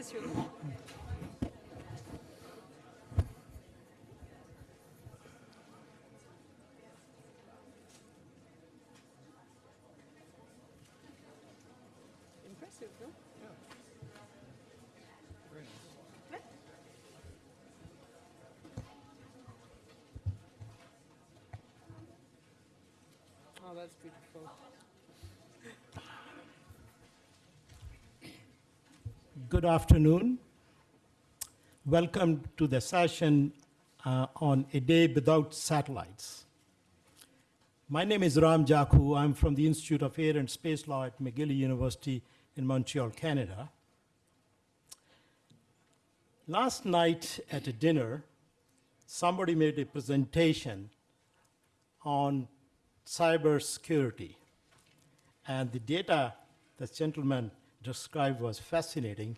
Impressive. Impressive, no? Oh, that's beautiful. Good afternoon. Welcome to the session uh, on a day without satellites. My name is Ram Jakhu. I'm from the Institute of Air and Space Law at McGill University in Montreal, Canada. Last night at a dinner, somebody made a presentation on cybersecurity. And the data this gentleman described was fascinating.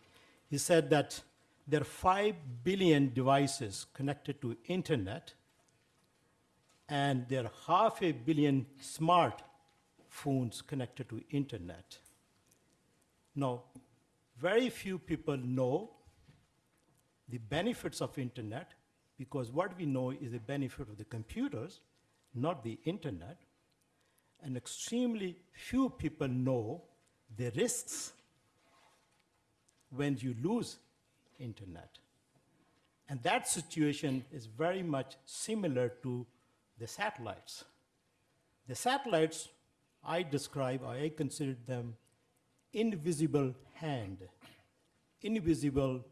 He said that there are 5 billion devices connected to internet, and there are half a billion smart phones connected to internet. Now, very few people know the benefits of internet because what we know is the benefit of the computers, not the internet. And extremely few people know the risks when you lose internet. And that situation is very much similar to the satellites. The satellites, I describe, or I consider them invisible hand, invisible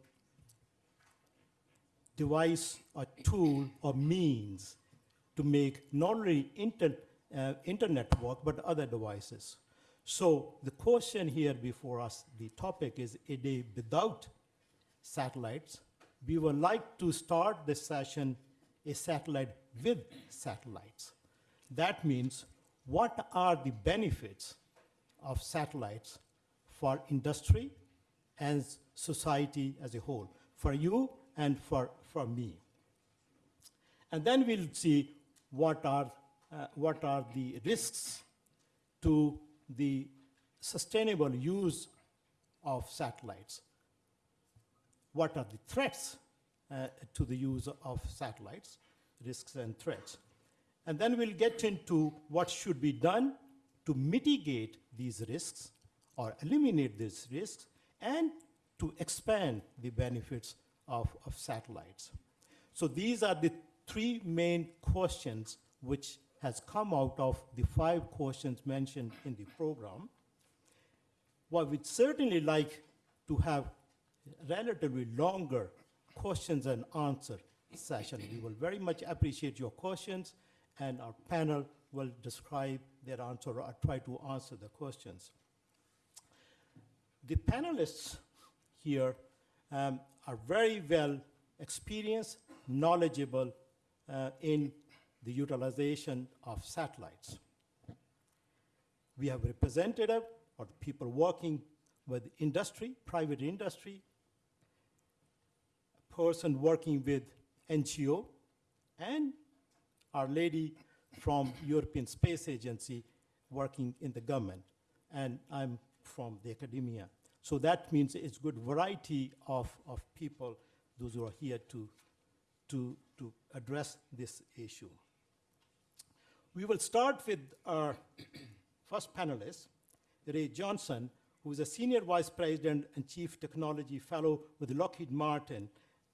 device or tool or means to make not only inter, uh, internet work, but other devices. So the question here before us, the topic is a day without satellites. We would like to start this session a satellite with satellites. That means what are the benefits of satellites for industry and society as a whole, for you and for, for me. And then we'll see what are, uh, what are the risks to the sustainable use of satellites. What are the threats uh, to the use of satellites, risks and threats. And then we'll get into what should be done to mitigate these risks or eliminate these risks and to expand the benefits of, of satellites. So these are the three main questions which has come out of the five questions mentioned in the program. What we'd certainly like to have relatively longer questions and answer session. We will very much appreciate your questions and our panel will describe their answer or try to answer the questions. The panelists here um, are very well experienced, knowledgeable uh, in the utilization of satellites. We have representative or people working with industry, private industry, a person working with NGO, and our lady from European Space Agency working in the government, and I'm from the academia. So that means it's good variety of, of people, those who are here to, to, to address this issue. We will start with our first panelist, Ray Johnson, who is a Senior Vice President and Chief Technology Fellow with Lockheed Martin,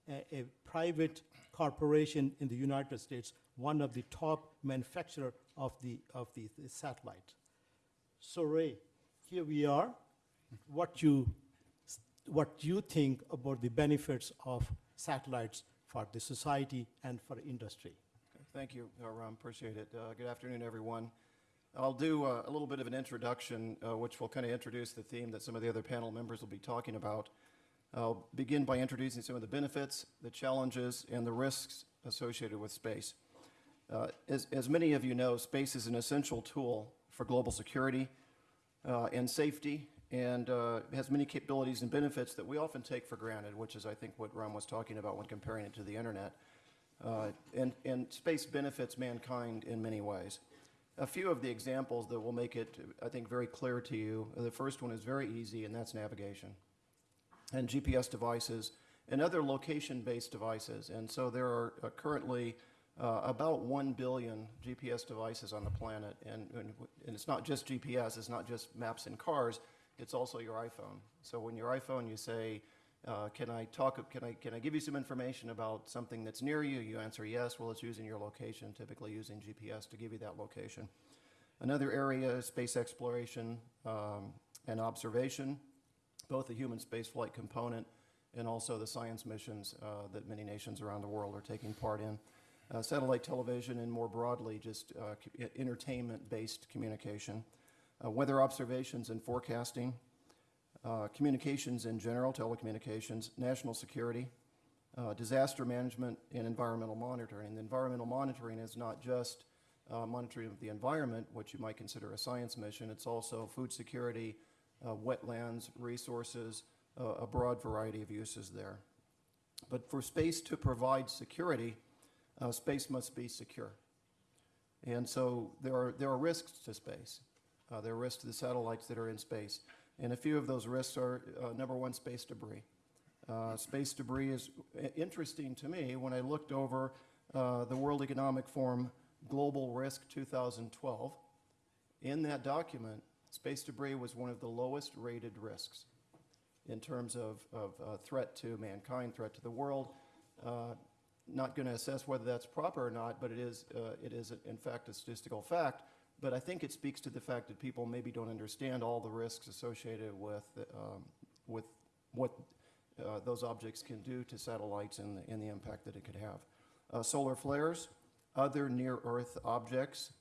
a, a private corporation in the United States, one of the top manufacturer of the, of the, the satellite. So Ray, here we are. What you, what you think about the benefits of satellites for the society and for industry? Thank you, uh, Ram. Appreciate it. Uh, good afternoon, everyone. I'll do uh, a little bit of an introduction, uh, which will kind of introduce the theme that some of the other panel members will be talking about. I'll begin by introducing some of the benefits, the challenges, and the risks associated with space. Uh, as, as many of you know, space is an essential tool for global security and safety, and has many capabilities and benefits that we often take for granted, which is, I think, what Ram was talking about when comparing it to the internet. Uh, and, and space benefits mankind in many ways. A few of the examples that will make it, I think, very clear to you. The first one is very easy, and that's navigation. and GPS devices and other location-based devices. And so there are uh, currently uh, about 1 billion GPS devices on the planet. And, and, and it's not just GPS, it's not just maps in cars, it's also your iPhone. So when your iPhone, you say, uh, can I talk, can I, can I give you some information about something that's near you? You answer yes, well, it's using your location, typically using GPS to give you that location. Another area is space exploration um, and observation, both the human spaceflight component and also the science missions uh, that many nations around the world are taking part in. Uh, satellite television and more broadly, just uh, entertainment-based communication. Uh, weather observations and forecasting, uh, communications in general, telecommunications, national security, uh, disaster management, and environmental monitoring. The environmental monitoring is not just uh, monitoring of the environment, which you might consider a science mission, it's also food security, uh, wetlands, resources, uh, a broad variety of uses there. But for space to provide security, uh, space must be secure. And so there are, there are risks to space. Uh, there are risks to the satellites that are in space. And a few of those risks are, uh, number one, space debris. Uh, space debris is interesting to me when I looked over uh, the World Economic Forum Global Risk 2012. In that document, space debris was one of the lowest rated risks in terms of, of uh, threat to mankind, threat to the world. Uh, not going to assess whether that's proper or not, but it is, uh, it is in fact a statistical fact. But I think it speaks to the fact that people maybe don't understand all the risks associated with, um, with what uh, those objects can do to satellites and, the- and the impact that it could have. Uh, solar flares, other near-Earth objects,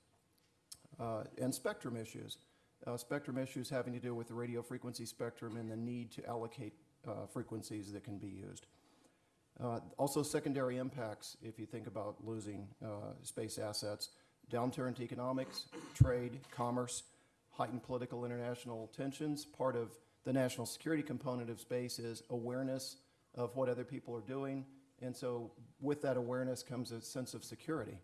uh, and spectrum issues. Uh, spectrum issues having to do with the radio frequency spectrum and the need to allocate uh, frequencies that can be used. Uh, also, secondary impacts, if you think about losing space assets, downturn to economics, trade, commerce, heightened political international tensions. Part of the national security component of space is awareness of what other people are doing. And so, with that awareness comes a sense of security.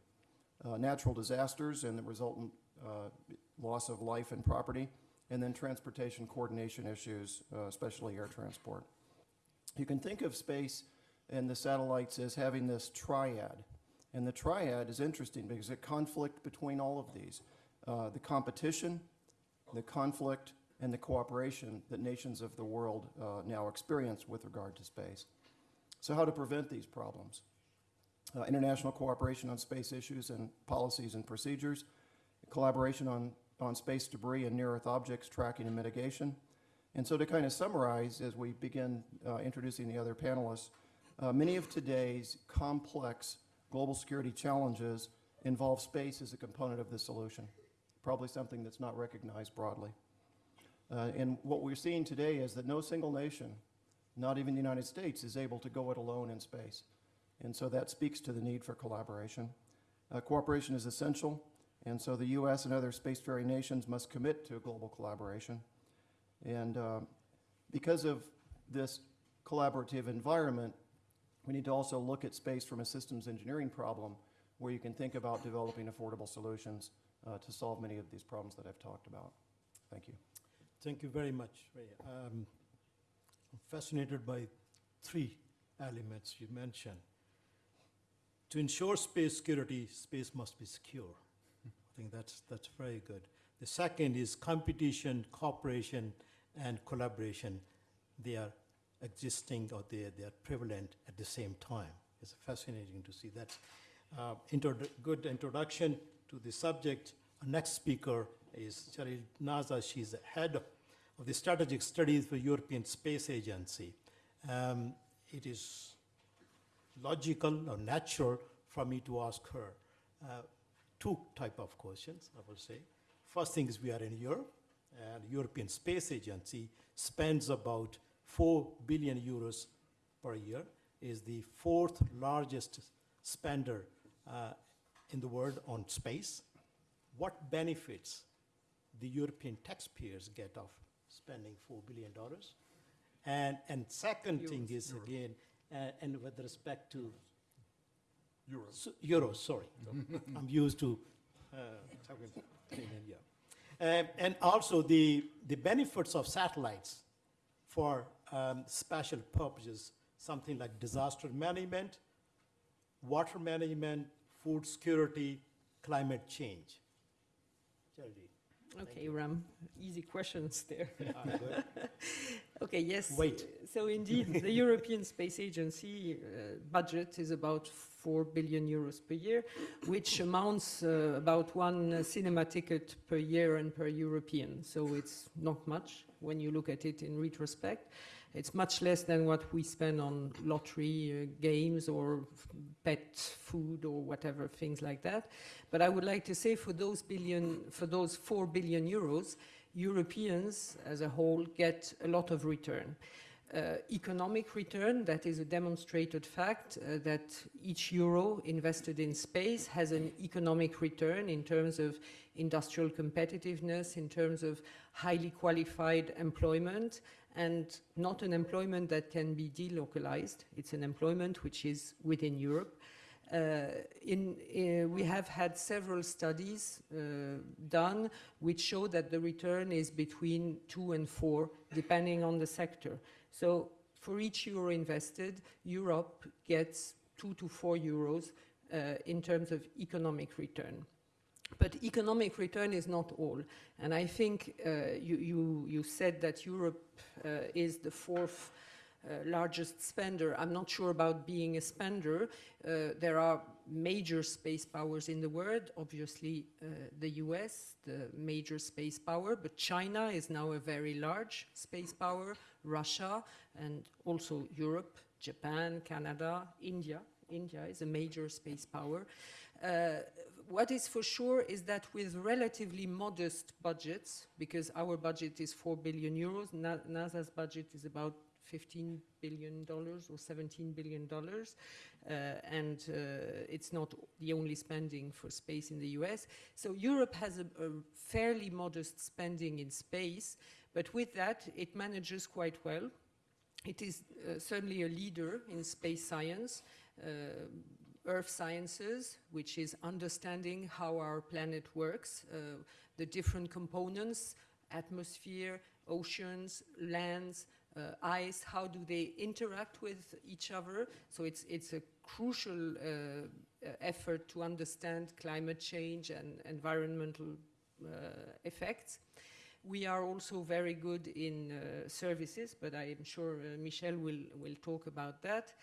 Uh, natural disasters and the resultant uh, loss of life and property, and then transportation coordination issues, uh, especially air transport. You can think of space and the satellites as having this triad. And the triad is interesting because it conflict between all of these. Uh, the competition, the conflict, and the cooperation that nations of the world uh, now experience with regard to space. So how to prevent these problems? Uh, international cooperation on space issues and policies and procedures, collaboration on, on space debris and near-Earth objects tracking and mitigation. And so to kind of summarize, as we begin uh, introducing the other panelists, uh, many of today's complex global security challenges involve space as a component of the solution, probably something that's not recognized broadly. Uh, and what we're seeing today is that no single nation, not even the United States, is able to go it alone in space. And so that speaks to the need for collaboration. Uh, cooperation is essential, and so the U.S. and other spacefaring nations must commit to global collaboration. And uh, because of this collaborative environment, we need to also look at space from a systems engineering problem where you can think about developing affordable solutions uh, to solve many of these problems that I've talked about. Thank you. Thank you very much. Ray. Um, I'm fascinated by three elements you mentioned. To ensure space security, space must be secure. I think that's, that's very good. The second is competition, cooperation, and collaboration. They are existing or they, they are prevalent at the same time. It's fascinating to see that. Uh, good introduction to the subject. Our next speaker is Cheryl Naja. She's the head of, of the strategic studies for European Space Agency. Um, it is logical or natural for me to ask her uh, two type of questions, I will say. First thing is we are in Europe, and European Space Agency spends about 4 billion euros per year, is the fourth largest spender uh, in the world on space. What benefits the European taxpayers get of spending $4 billion? And, and second thing is, again, uh, and with respect to Euros. S- Euros, sorry. I'm used to uh, talking in India. Um, And also the, the benefits of satellites for um, special purposes, something like disaster management, water management, food security, climate change. Okay, Ram, easy questions there. ah. Okay, yes. Wait. So indeed, the European Space Agency uh, budget is about 4 billion euros per year, which amounts uh, about one uh, cinema ticket per year and per European. So it's not much when you look at it in retrospect. It's much less than what we spend on lottery uh, games or pet food or whatever things like that. But I would like to say for those billion, for those 4 billion euros, Europeans as a whole get a lot of return. Uh, economic return, that is a demonstrated fact uh, that each euro invested in space has an economic return in terms of industrial competitiveness, in terms of highly qualified employment, and not an employment that can be delocalized. It's an employment which is within Europe. Uh, in, uh, we have had several studies uh, done which show that the return is between two and four, depending on the sector. So for each euro invested, Europe gets two to four euros uh, in terms of economic return. But economic return is not all. And I think uh, you, you, you said that Europe uh, is the fourth uh, largest spender. I'm not sure about being a spender. Uh, there are major space powers in the world, obviously uh, the US, the major space power, but China is now a very large space power, Russia, and also Europe, Japan, Canada, India. India is a major space power. Uh, what is for sure is that with relatively modest budgets, because our budget is 4 billion euros, Na- NASA's budget is about 15 billion dollars or 17 billion dollars, uh, and uh, it's not the only spending for space in the US. So Europe has a, a fairly modest spending in space, but with that, it manages quite well. It is uh, certainly a leader in space science. Uh, Earth sciences, which is understanding how our planet works, uh, the different components, atmosphere, oceans, lands, uh, ice, how do they interact with each other? So it's, it's a crucial uh, uh, effort to understand climate change and environmental uh, effects. We are also very good in uh, services, but I am sure Michel will, will talk about that.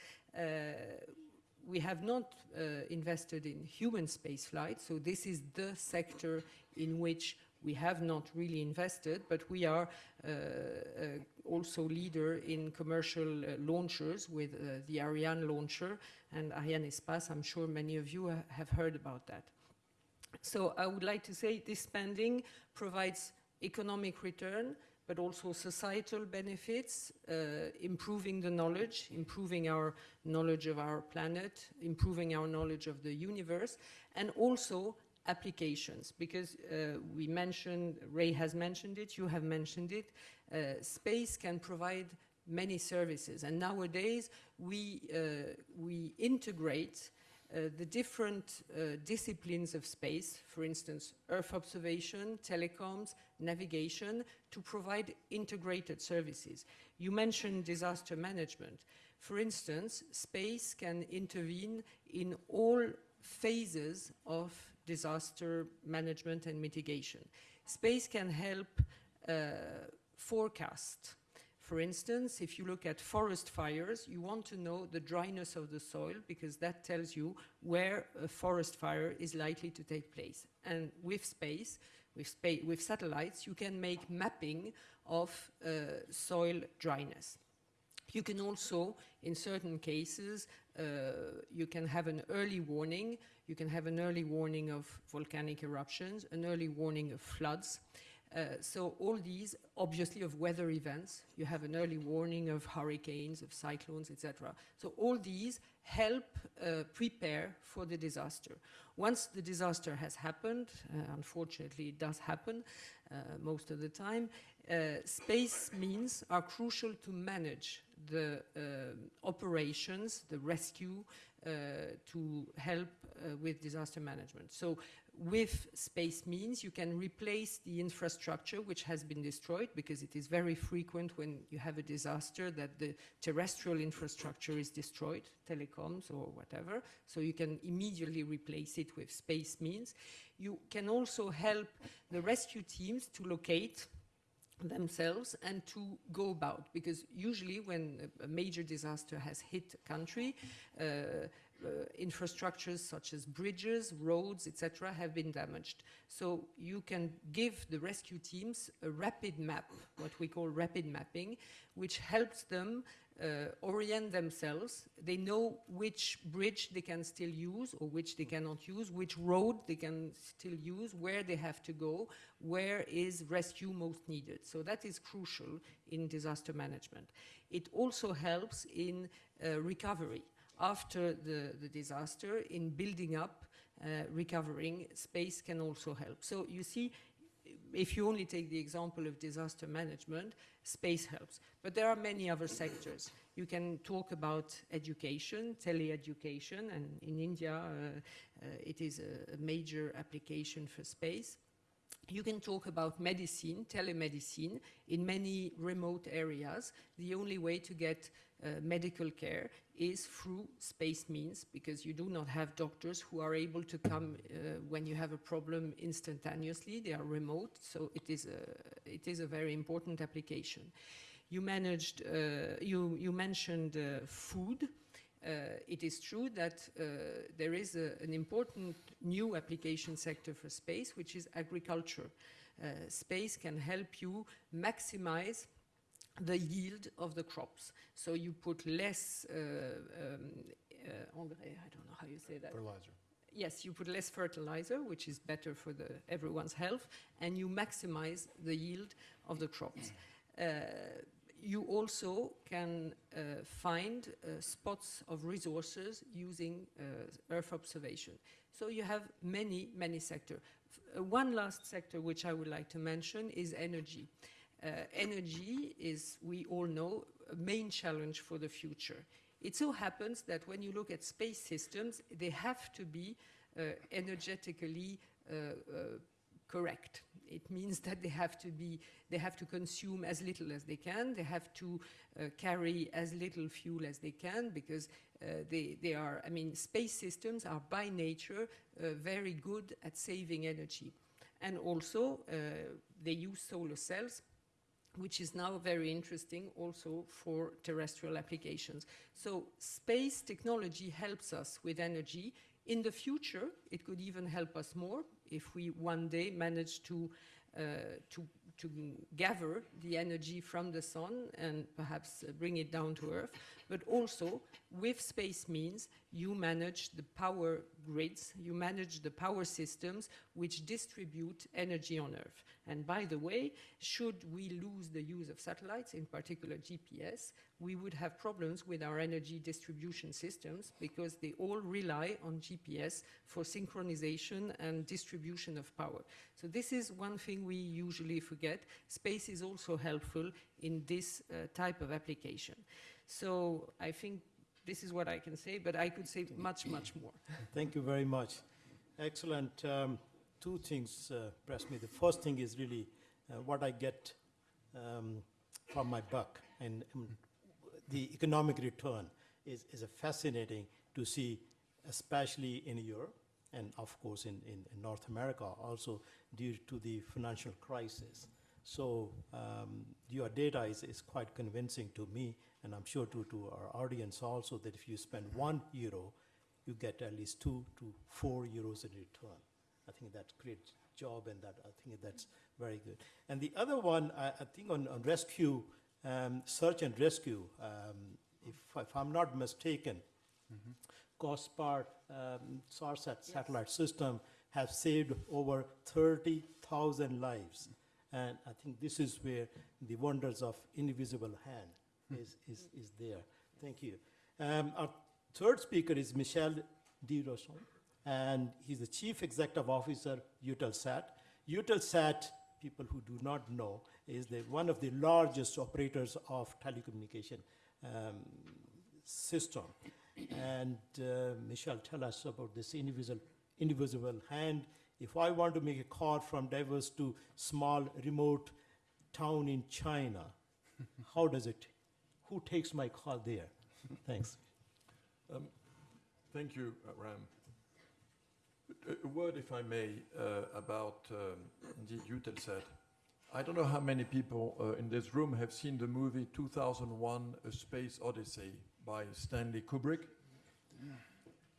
We have not uh, invested in human spaceflight, so this is the sector in which we have not really invested, but we are uh, uh, also leader in commercial uh, launchers with uh, the Ariane launcher and Arianespace. I'm sure many of you ha- have heard about that. So I would like to say this spending provides economic return, but also societal benefits, uh, improving the knowledge, improving our knowledge of our planet, improving our knowledge of the universe, and also applications. Because uh, we mentioned, Ray has mentioned it, you have mentioned it, uh, space can provide many services. And nowadays, we, uh, we integrate uh, the different uh, disciplines of space, for instance, Earth observation, telecoms, navigation, to provide integrated services. You mentioned disaster management. For instance, space can intervene in all phases of disaster management and mitigation. Space can help uh, forecast. For instance, if you look at forest fires, you want to know the dryness of the soil because that tells you where a forest fire is likely to take place. And with space, with, spa- with satellites, you can make mapping of uh, soil dryness. You can also, in certain cases, uh, you can have an early warning. You can have an early warning of volcanic eruptions, an early warning of floods. Uh, so all these, obviously, of weather events. You have an early warning of hurricanes, of cyclones, etc. So all these help uh, prepare for the disaster. Once the disaster has happened, uh, unfortunately, it does happen uh, most of the time. Uh, space means are crucial to manage the operations, the rescue, to help with disaster management. So with space means you can replace the infrastructure which has been destroyed because it is very frequent when you have a disaster that the terrestrial infrastructure is destroyed, telecoms or whatever. So you can immediately replace it with space means. You can also help the rescue teams to locate themselves and to go about because usually when a, major disaster has hit a country uh, infrastructures such as bridges roads etc have been damaged so you can give the rescue teams a rapid map what we call rapid mapping which helps them uh, orient themselves. They know which bridge they can still use or which they cannot use, which road they can still use, where they have to go, where is rescue most needed. So that is crucial in disaster management. It also helps in uh, recovery after the, the disaster, in building up, uh, recovering, space can also help. So you see, if you only take the example of disaster management, space helps. But there are many other sectors. You can talk about education, tele-education, and in India uh, uh, it is a, a major application for space. You can talk about medicine, telemedicine, in many remote areas. The only way to get uh, medical care is through space means because you do not have doctors who are able to come uh, when you have a problem instantaneously. They are remote, so it is a, it is a very important application. You managed, uh, you, you mentioned uh, food. Uh, it is true that there is a, an important new application sector for space, which is agriculture. Space can help you maximize the yield of the crops. So you put less uh, um, uh, engrais, I don't know how you say that. Fertilizer. Yes, you put less fertilizer, which is better for the, everyone's health, and you maximize the yield of the crops. Uh, you also can uh, find uh, spots of resources using uh, Earth observation. So you have many, many sectors. one last sector which I would like to mention is energy. Uh, energy is, we all know, a main challenge for the future. It so happens that when you look at space systems, they have to be uh, energetically uh, correct. It means that they have to be, they have to consume as little as they can. They have to uh, carry as little fuel as they can because uh, they, they are, I mean, space systems are by nature uh, very good at saving energy. And also, they use solar cells which is now very interesting also for terrestrial applications. So space technology helps us with energy. In the future, it could even help us more if we one day manage to, uh, to, to gather the energy from the sun and perhaps uh, bring it down to Earth. But also, with space means, you manage the power grids, you manage the power systems which distribute energy on Earth. And by the way, should we lose the use of satellites, in particular GPS, we would have problems with our energy distribution systems because they all rely on GPS for synchronization and distribution of power. So this is one thing we usually forget. Space is also helpful in this uh, type of application. So I think this is what I can say, but I could say much, much more. Thank you very much. Excellent. Um, two things uh, press me. The first thing is really uh, what I get um, from my buck, and um, the economic return is, is a fascinating to see, especially in Europe and of course in, in, in North America also due to the financial crisis. So um, your data is, is quite convincing to me, and I'm sure to, to our audience also, that if you spend one euro, you get at least two to four euros in return. I think that creates job and that, I think that's very good. And the other one, I, I think on, on rescue, um, search and rescue, um, if, if I'm not mistaken, COSPAS um, SARSAT satellite system have saved over 30,000 lives. And I think this is where the wonders of invisible hand is, is, is there. Thank you. Um, our third speaker is Michel de Rosen, and he's the Chief Executive Officer, Eutelsat. Eutelsat, people who do not know, is the, one of the largest operators of telecommunication um, system. And uh, Michel, tell us about this invisible, invisible hand If I want to make a call from Davos to small remote town in China, how does it, who takes my call there? Thanks. Um, Thank you, uh, Ram. A- word, if I may, uh, about um, indeed Eutelsat. I don't know how many people uh, in this room have seen the movie 2001: A Space Odyssey by Stanley Kubrick.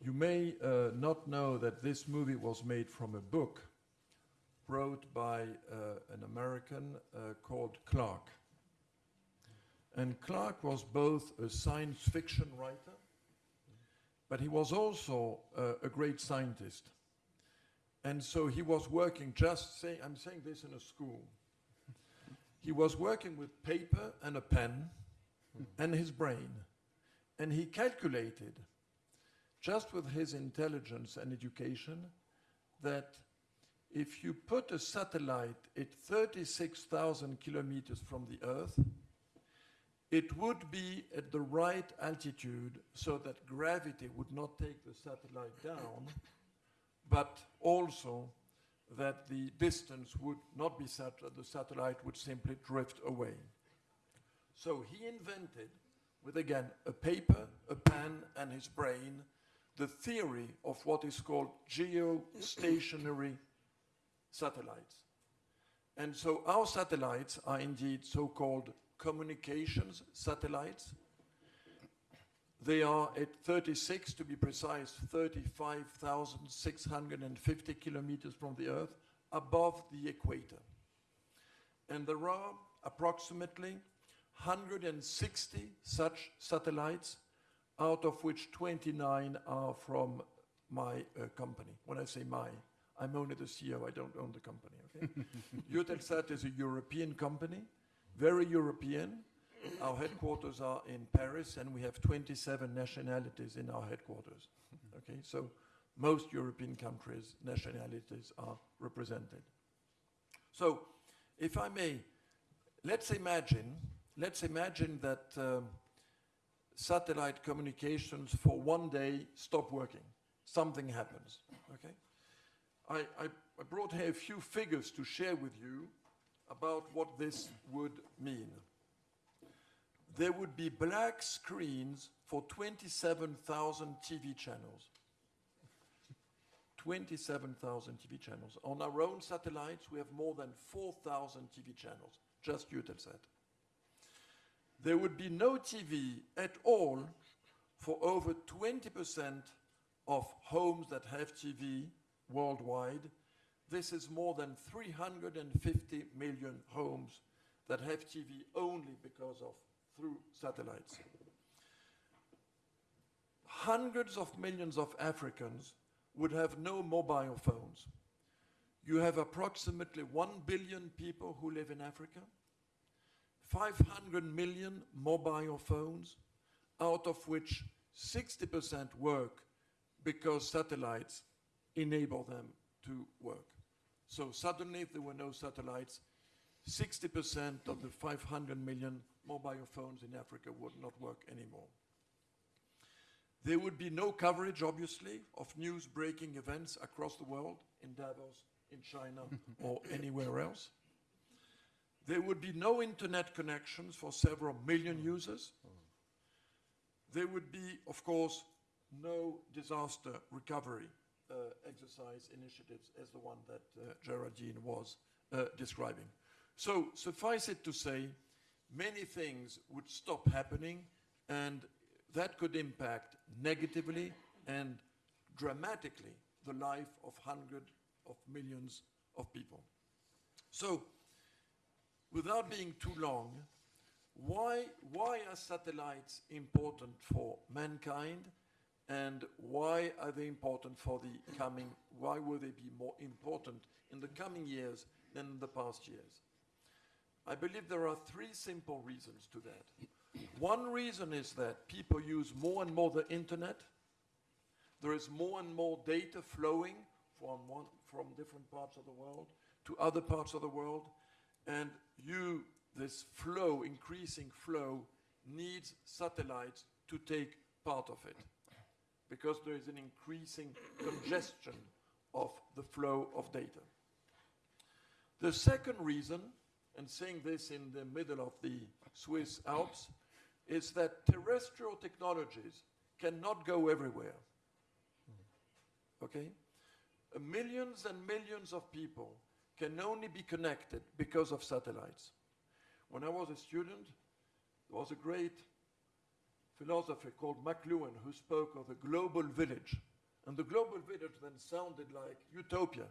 You may uh, not know that this movie was made from a book wrote by uh, an American uh, called Clarke. And Clarke was both a science fiction writer but he was also uh, a great scientist. And so he was working just say I'm saying this in a school. He was working with paper and a pen and his brain. And he calculated, just with his intelligence and education, that if you put a satellite at 36,000 kilometers from the Earth, it would be at the right altitude so that gravity would not take the satellite down, but also that the distance would not be such that the satellite would simply drift away. So he invented, with again a paper, a pen, and his brain, the theory of what is called geostationary satellites. And so our satellites are indeed so called communications satellites. They are at 36, to be precise, 35,650 kilometers from the Earth, above the equator. And there are approximately 160 such satellites, out of which 29 are from my uh, company. When I say my, I'm only the CEO, I don't own the company, okay? Eutelsat is a European company very European. Our headquarters are in Paris, and we have 27 nationalities in our headquarters. Okay, so most European countries' nationalities are represented. So, if I may, let's imagine, let's imagine that um, satellite communications for one day stop working. Something happens. Okay, I, I, I brought here a few figures to share with you about what this would mean. There would be black screens for 27,000 TV channels. 27,000 TV channels. On our own satellites, we have more than 4,000 TV channels, just Eutelsat. There would be no TV at all for over 20% of homes that have TV worldwide this is more than 350 million homes that have TV only because of through satellites. Hundreds of millions of Africans would have no mobile phones. You have approximately 1 billion people who live in Africa, 500 million mobile phones, out of which 60% work because satellites enable them to work. So suddenly, if there were no satellites, 60% of the 500 million mobile phones in Africa would not work anymore. There would be no coverage, obviously, of news breaking events across the world, in Davos, in China, or anywhere else. There would be no internet connections for several million users. There would be, of course, no disaster recovery uh, exercise initiatives as the one that uh, Geraldine was uh, describing. So suffice it to say, many things would stop happening and that could impact negatively and dramatically the life of hundreds of millions of people. So, without being too long, why, why are satellites important for mankind and why are they important for the coming, why will they be more important in the coming years than in the past years? I believe there are three simple reasons to that. One reason is that people use more and more the internet. There is more and more data flowing from, one, from different parts of the world to other parts of the world. And you, this flow, increasing flow, needs satellites to take part of it because there is an increasing congestion of the flow of data. The second reason, and seeing this in the middle of the Swiss Alps, is that terrestrial technologies cannot go everywhere. Okay? Millions and millions of people can only be connected because of satellites. When I was a student, there was a great philosopher called McLuhan who spoke of the global village. And the global village then sounded like utopia.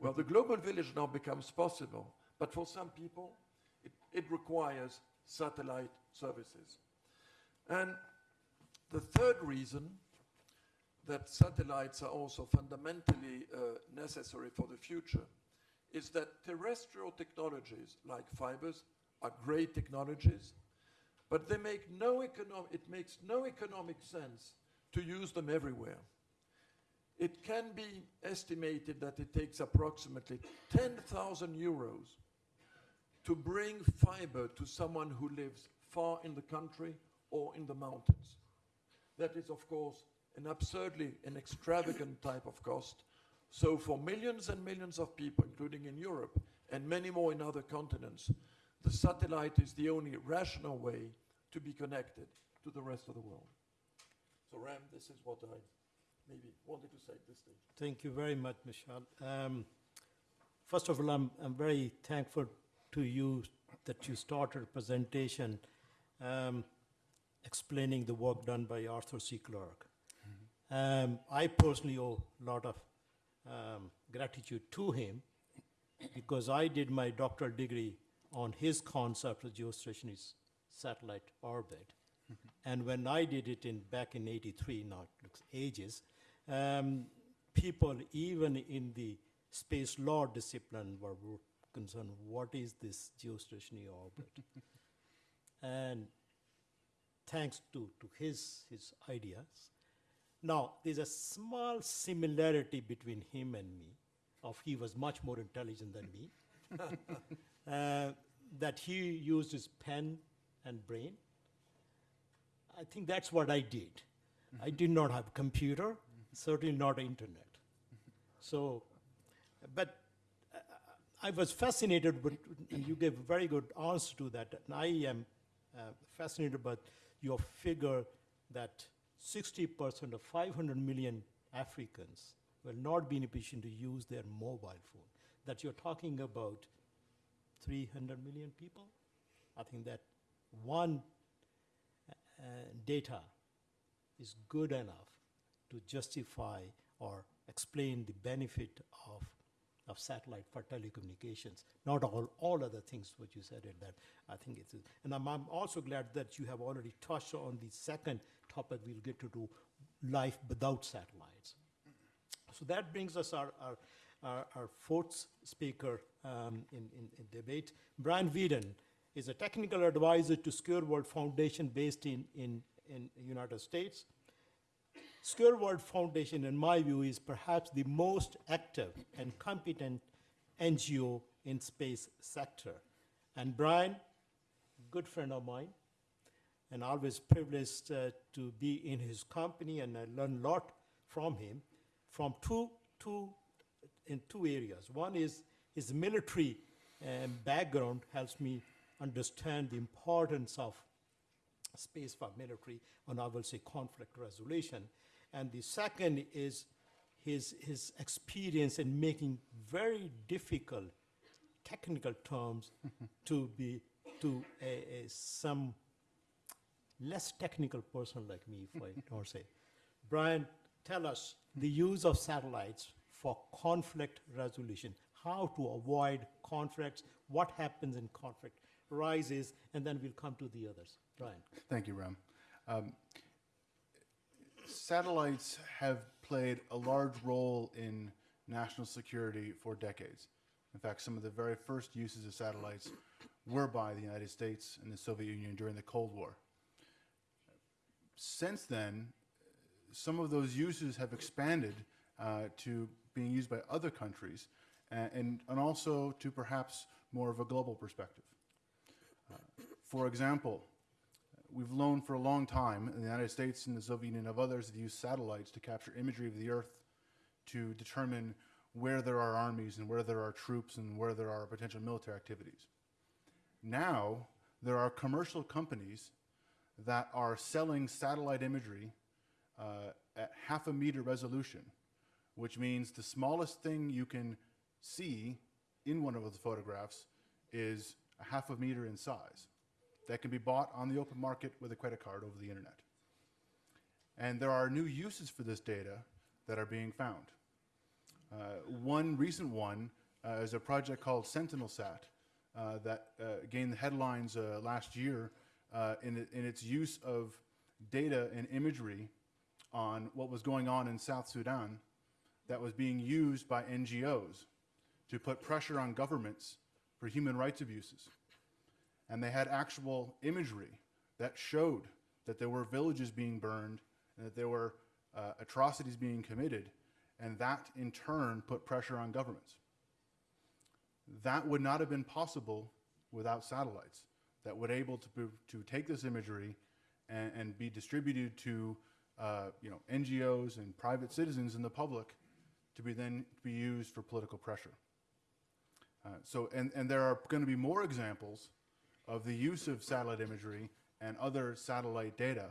well, the global village now becomes possible, but for some people, it, it requires satellite services. And the third reason that satellites are also fundamentally uh, necessary for the future is that terrestrial technologies like fibers are great technologies, but they make no economic, it makes no economic sense to use them everywhere. It can be estimated that it takes approximately 10,000 euros to bring fiber to someone who lives far in the country or in the mountains. That is, of course, an absurdly an extravagant type of cost. So for millions and millions of people, including in Europe and many more in other continents, the satellite is the only rational way to be connected to the rest of the world. So Ram, this is what I maybe wanted to say at this stage. Thank you very much, Michel. Um, first of all, I'm, I'm very thankful to you that you started a presentation um, explaining the work done by Arthur C. Clarke. Um, I personally owe a lot of um, gratitude to him because I did my doctoral degree on his concept of geostationary satellite orbit. And when I did it in back in '83, now it looks ages, um, people even in the space law discipline were concerned, what is this geostationary orbit? and thanks to, to his, his ideas. Now, there's a small similarity between him and me, of he was much more intelligent than me, uh, that he used his pen and brain. I think that's what I did. I did not have computer, certainly not internet. So, but I was fascinated, and you gave a very good answer to that. And I am uh, fascinated by your figure that 60% of 500 million Africans will not be in a position to use their mobile phone. That you're talking about 300 million people. I think that one uh, data is good enough to justify or explain the benefit of, of satellite for telecommunications. Not all, all other things what you said at that. I think it's, and I'm, I'm also glad that you have already touched on the second topic we'll get to do, life without satellites. So that brings us our, our, our, our fourth speaker um, in, in, in debate. Brian Weeden is a technical advisor to Secure World Foundation based in, in, in United States. World Foundation, in my view, is perhaps the most active and competent NGO in space sector. And Brian, good friend of mine, and always privileged uh, to be in his company, and I learn a lot from him, from two, two, in two areas. One is his military um, background helps me understand the importance of space for military, and I will say conflict resolution. And the second is his, his experience in making very difficult technical terms to be to a, a, some less technical person like me, if I don't say. Brian, tell us the use of satellites for conflict resolution, how to avoid conflicts, what happens in conflict rises, and then we'll come to the others. Brian. Thank you, Ram. Um, satellites have played a large role in national security for decades. In fact, some of the very first uses of satellites were by the United States and the Soviet Union during the Cold War. Since then, some of those uses have expanded uh, to being used by other countries and, and, and also to perhaps more of a global perspective. Uh, for example, We've known for a long time in the United States and the Soviet Union of others have used satellites to capture imagery of the Earth to determine where there are armies and where there are troops and where there are potential military activities. Now, there are commercial companies that are selling satellite imagery uh, at half a meter resolution, which means the smallest thing you can see in one of those photographs is a half a meter in size that can be bought on the open market with a credit card over the internet. And there are new uses for this data that are being found. Uh, one recent one uh, is a project called SentinelSat uh, that uh, gained the headlines uh, last year uh, in, in its use of data and imagery on what was going on in South Sudan that was being used by NGOs to put pressure on governments for human rights abuses. And they had actual imagery that showed that there were villages being burned and that there were uh, atrocities being committed, and that in turn put pressure on governments. That would not have been possible without satellites that would able to, to take this imagery and, and be distributed to uh, you know, NGOs and private citizens and the public to be then be used for political pressure. Uh, so, and, and there are going to be more examples of the use of satellite imagery and other satellite data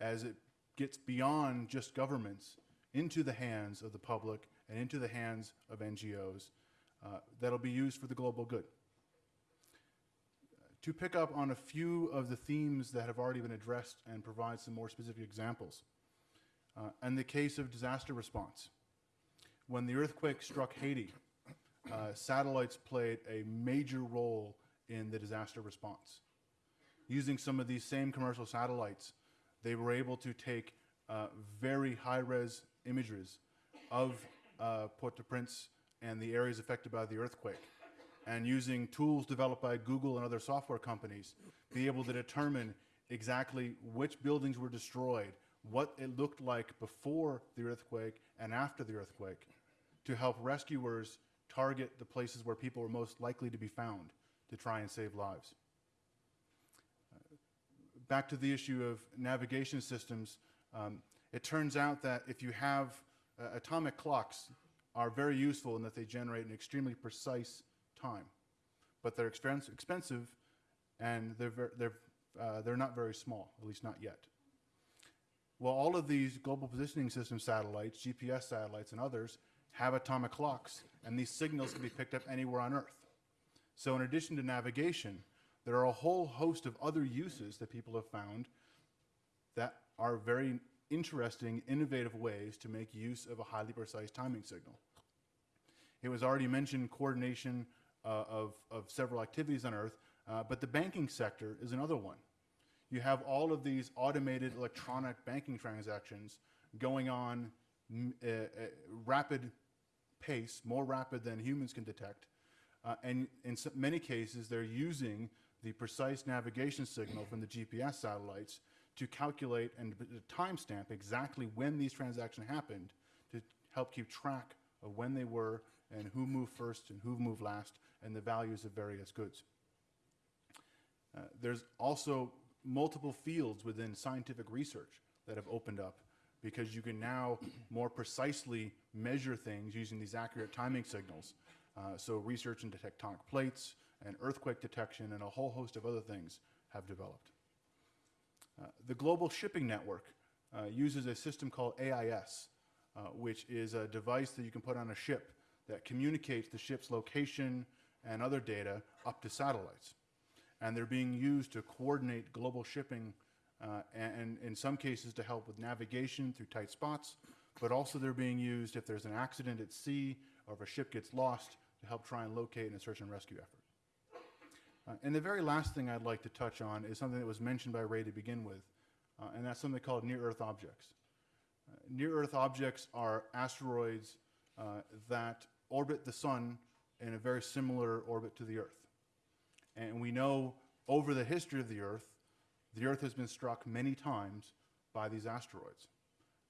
as it gets beyond just governments into the hands of the public and into the hands of NGOs uh, that'll be used for the global good. To pick up on a few of the themes that have already been addressed and provide some more specific examples. Uh, in the case of disaster response, when the earthquake struck Haiti, uh, satellites played a major role in the disaster response. Using some of these same commercial satellites, they were able to take uh, very high-res images of uh, Port-au-Prince and the areas affected by the earthquake, and using tools developed by Google and other software companies, be able to determine exactly which buildings were destroyed, what it looked like before the earthquake and after the earthquake, to help rescuers target the places where people were most likely to be found to try and save lives. Uh, Back to the issue of navigation systems, um, it turns out that if you have uh, atomic clocks are very useful in that they generate an extremely precise time, but they're expense, expensive and they're, they're, uh, they're not very small, at least not yet. Well, all of these global positioning system satellites, GPS satellites, and others have atomic clocks, and these signals can be picked up anywhere on Earth. So, in addition to navigation, there are a whole host of other uses that people have found that are very interesting, innovative ways to make use of a highly precise timing signal. It was already mentioned coordination uh, of, of several activities on Earth, uh, but the banking sector is another one. You have all of these automated electronic banking transactions going on uh, uh, rapid pace, more rapid than humans can detect. Uh, and in many cases, they're using the precise navigation signal from the GPS satellites to calculate and timestamp exactly when these transactions happened to help keep track of when they were and who moved first and who moved last and the values of various goods. Uh, there's also multiple fields within scientific research that have opened up because you can now more precisely measure things using these accurate timing signals. Uh, so research into tectonic plates and earthquake detection and a whole host of other things have developed. Uh, the Global Shipping Network uh, uses a system called AIS, uh, which is a device that you can put on a ship that communicates the ship's location and other data up to satellites. And they're being used to coordinate global shipping uh, and, and in some cases to help with navigation through tight spots, but also they're being used if there's an accident at sea or if a ship gets lost to help try and locate in a search and rescue effort. Uh, and the very last thing I'd like to touch on is something that was mentioned by Ray to begin with, uh, and that's something called near-Earth objects. Uh, near-Earth objects are asteroids uh, that orbit the sun in a very similar orbit to the Earth. And we know over the history of the Earth, the Earth has been struck many times by these asteroids.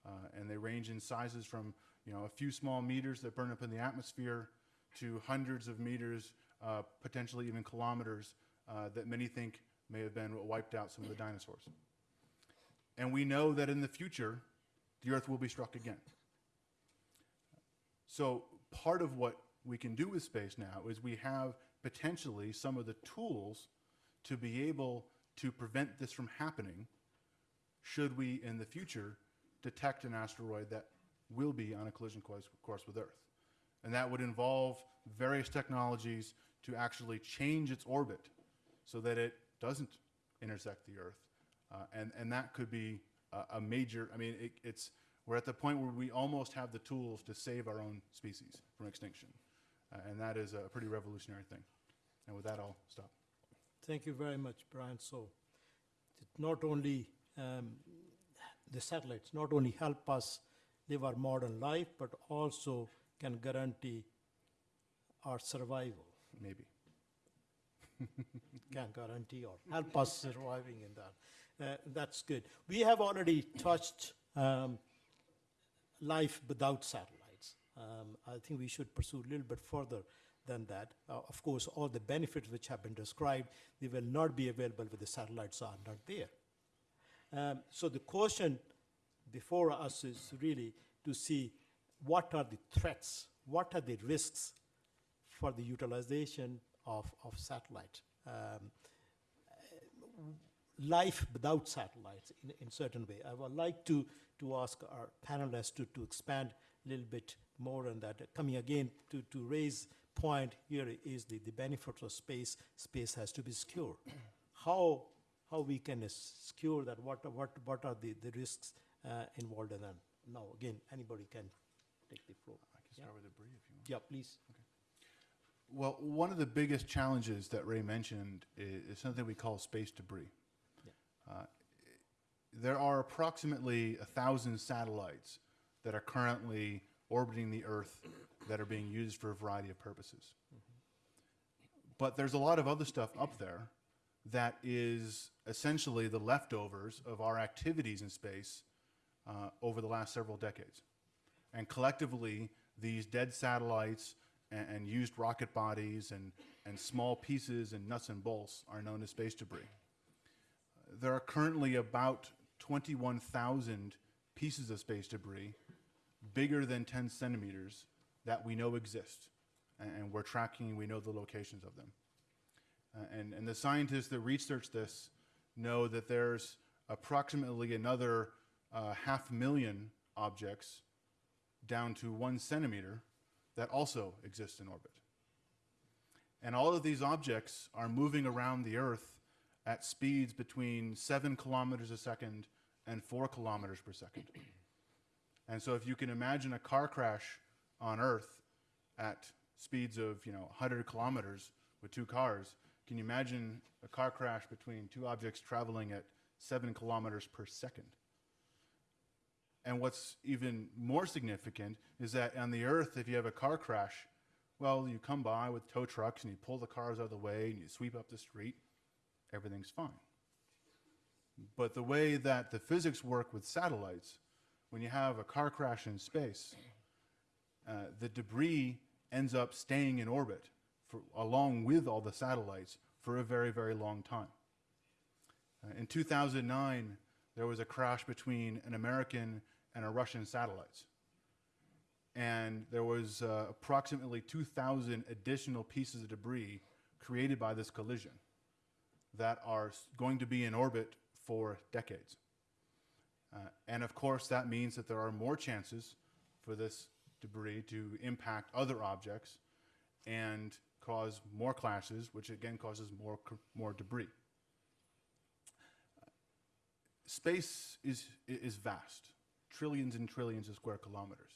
Uh, and they range in sizes from you know, a few small meters that burn up in the atmosphere to hundreds of meters, uh, potentially even kilometers, uh, that many think may have been what wiped out some of the dinosaurs. And we know that in the future, the Earth will be struck again. So part of what we can do with space now is we have potentially some of the tools to be able to prevent this from happening should we in the future detect an asteroid that will be on a collision course, course with Earth. And that would involve various technologies to actually change its orbit so that it doesn't intersect the Earth. Uh, and, and that could be a, a major, I mean, it, it's, we're at the point where we almost have the tools to save our own species from extinction. Uh, and that is a pretty revolutionary thing. And with that, I'll stop. Thank you very much, Brian. So not only, um, the satellites not only help us live our modern life, but also can guarantee our survival. Maybe. Can guarantee or help us surviving in that. Uh, That's good. We have already touched um, life without satellites. Um, I think we should pursue a little bit further than that. Uh, Of course, all the benefits which have been described, they will not be available with the satellites are not there. Um, So the question before us is really to see what are the threats, what are the risks for the utilization of, of satellite. Um, life without satellites in, in certain way. I would like to, to ask our panelists to, to expand a little bit more on that. Coming again to, to Ray's point here is the, the benefits of space. Space has to be secure. How, how we can secure that, what, what, what are the, the risks involved in that? Now, again, anybody can take the floor. I can start with debris if you want. Yeah, please. Well, one of the biggest challenges that Ray mentioned is, is something we call space debris. Yeah. Uh, there are approximately a thousand satellites that are currently orbiting the Earth that are being used for a variety of purposes. But there's a lot of other stuff up there that is essentially the leftovers of our activities in space uh, over the last several decades. And collectively, these dead satellites and, and used rocket bodies and, and small pieces and nuts and bolts are known as space debris. There are currently about 21,000 pieces of space debris, bigger than 10 centimeters, that we know exist. And, and we're tracking, we know the locations of them. Uh, and, and the scientists that research this know that there's approximately another uh, half million objects down to one centimeter that also exist in orbit. And all of these objects are moving around the Earth at speeds between seven kilometers a second and four kilometers per second. And so if you can imagine a car crash on Earth at speeds of, you know, 100 kilometers with two cars, can you imagine a car crash between two objects traveling at seven kilometers per second? And what's even more significant is that on the earth, if you have a car crash, well, you come by with tow trucks and you pull the cars out of the way and you sweep up the street, everything's fine. But the way that the physics work with satellites, when you have a car crash in space, uh, the debris ends up staying in orbit for, along with all the satellites for a very, very long time. Uh, in 2009, there was a crash between an American and a Russian satellites. And there was uh, approximately 2,000 additional pieces of debris created by this collision that are going to be in orbit for decades. Uh, and of course, that means that there are more chances for this debris to impact other objects and cause more clashes, which again causes more, more debris space is, is vast, trillions and trillions of square kilometers.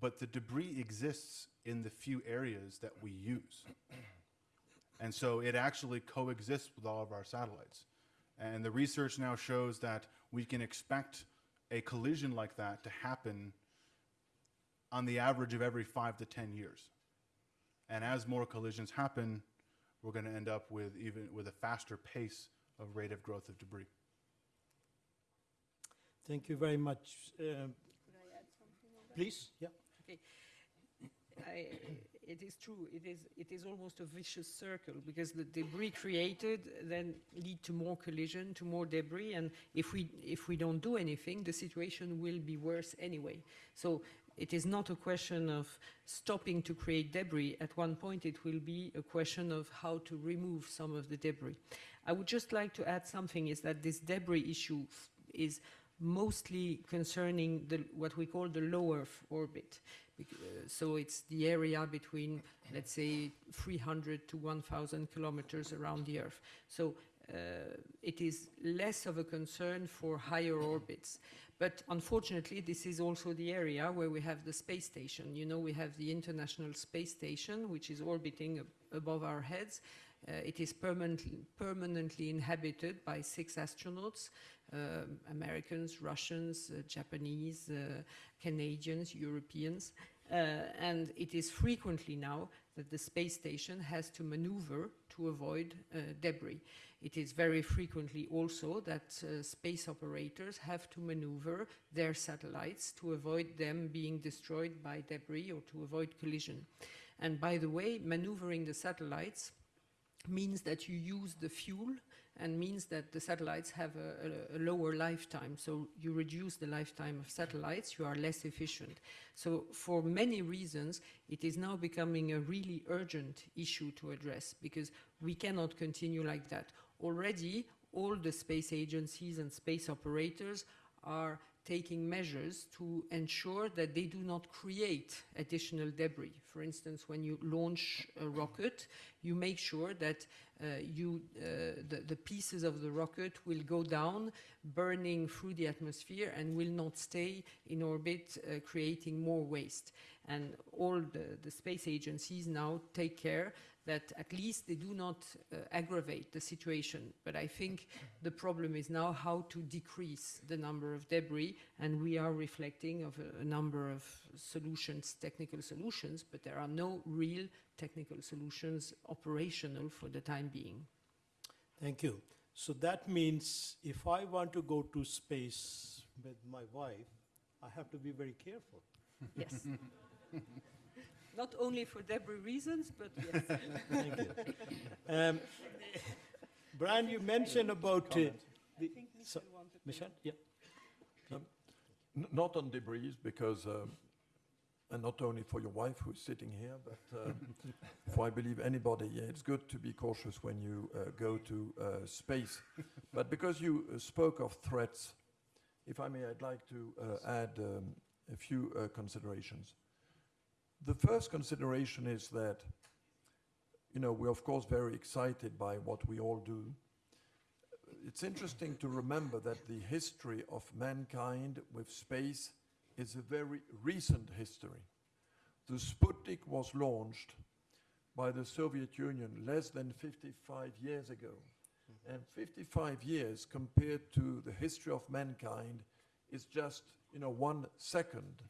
But the debris exists in the few areas that we use. And so it actually coexists with all of our satellites. And the research now shows that we can expect a collision like that to happen on the average of every five to 10 years. And as more collisions happen, we're going to end up with even with a faster pace of rate of growth of debris. Thank you very much. Um, Please, yeah. I, it is true, it is, it is almost a vicious circle, because the debris created then lead to more collision, to more debris, and if we, if we don't do anything, the situation will be worse anyway. So it is not a question of stopping to create debris. At one point, it will be a question of how to remove some of the debris. I would just like to add something is that this debris issue is mostly concerning the, what we call the low Earth orbit. Uh, so it's the area between, let's say, 300 to 1,000 kilometers around the Earth. So uh, it is less of a concern for higher orbits. But unfortunately, this is also the area where we have the space station. You know, we have the International Space Station, which is orbiting ab- above our heads. Uh, it is permanently, permanently inhabited by six astronauts Americans, Russians, uh, Japanese, uh, Canadians, Europeans. Uh, and it is frequently now that the space station has to maneuver to avoid uh, debris. It is very frequently also that uh, space operators have to maneuver their satellites to avoid them being destroyed by debris or to avoid collision. And by the way, maneuvering the satellites means that you use the fuel and means that the satellites have a, a, a lower lifetime. So you reduce the lifetime of satellites, you are less efficient. So for many reasons, it is now becoming a really urgent issue to address because we cannot continue like that. Already, all the space agencies and space operators are taking measures to ensure that they do not create additional debris. For instance, when you launch a rocket, you make sure that uh, you, uh, the, the pieces of the rocket will go down, burning through the atmosphere, and will not stay in orbit, uh, creating more waste. And all the, the space agencies now take care that at least they do not uh, aggravate the situation. But I think the problem is now how to decrease the number of debris, and we are reflecting of a, a number of solutions, technical solutions, but there are no real technical solutions operational for the time being. Thank you. So that means if I want to go to space with my wife, I have to be very careful. Yes. Not only for debris reasons, but yes. Thank you. Um, Brian, you mentioned about uh, the, so, Michel, yeah. N- Not on debris, because, um, and not only for your wife who's sitting here, but um, for I believe anybody, yeah, it's good to be cautious when you uh, go to uh, space. But because you uh, spoke of threats, if I may, I'd like to uh, add um, a few uh, considerations. The first consideration is that, you know, we're of course very excited by what we all do. It's interesting to remember that the history of mankind with space is a very recent history. The Sputnik was launched by the Soviet Union less than 55 years ago. Mm-hmm. And 55 years compared to the history of mankind is just, you know, one second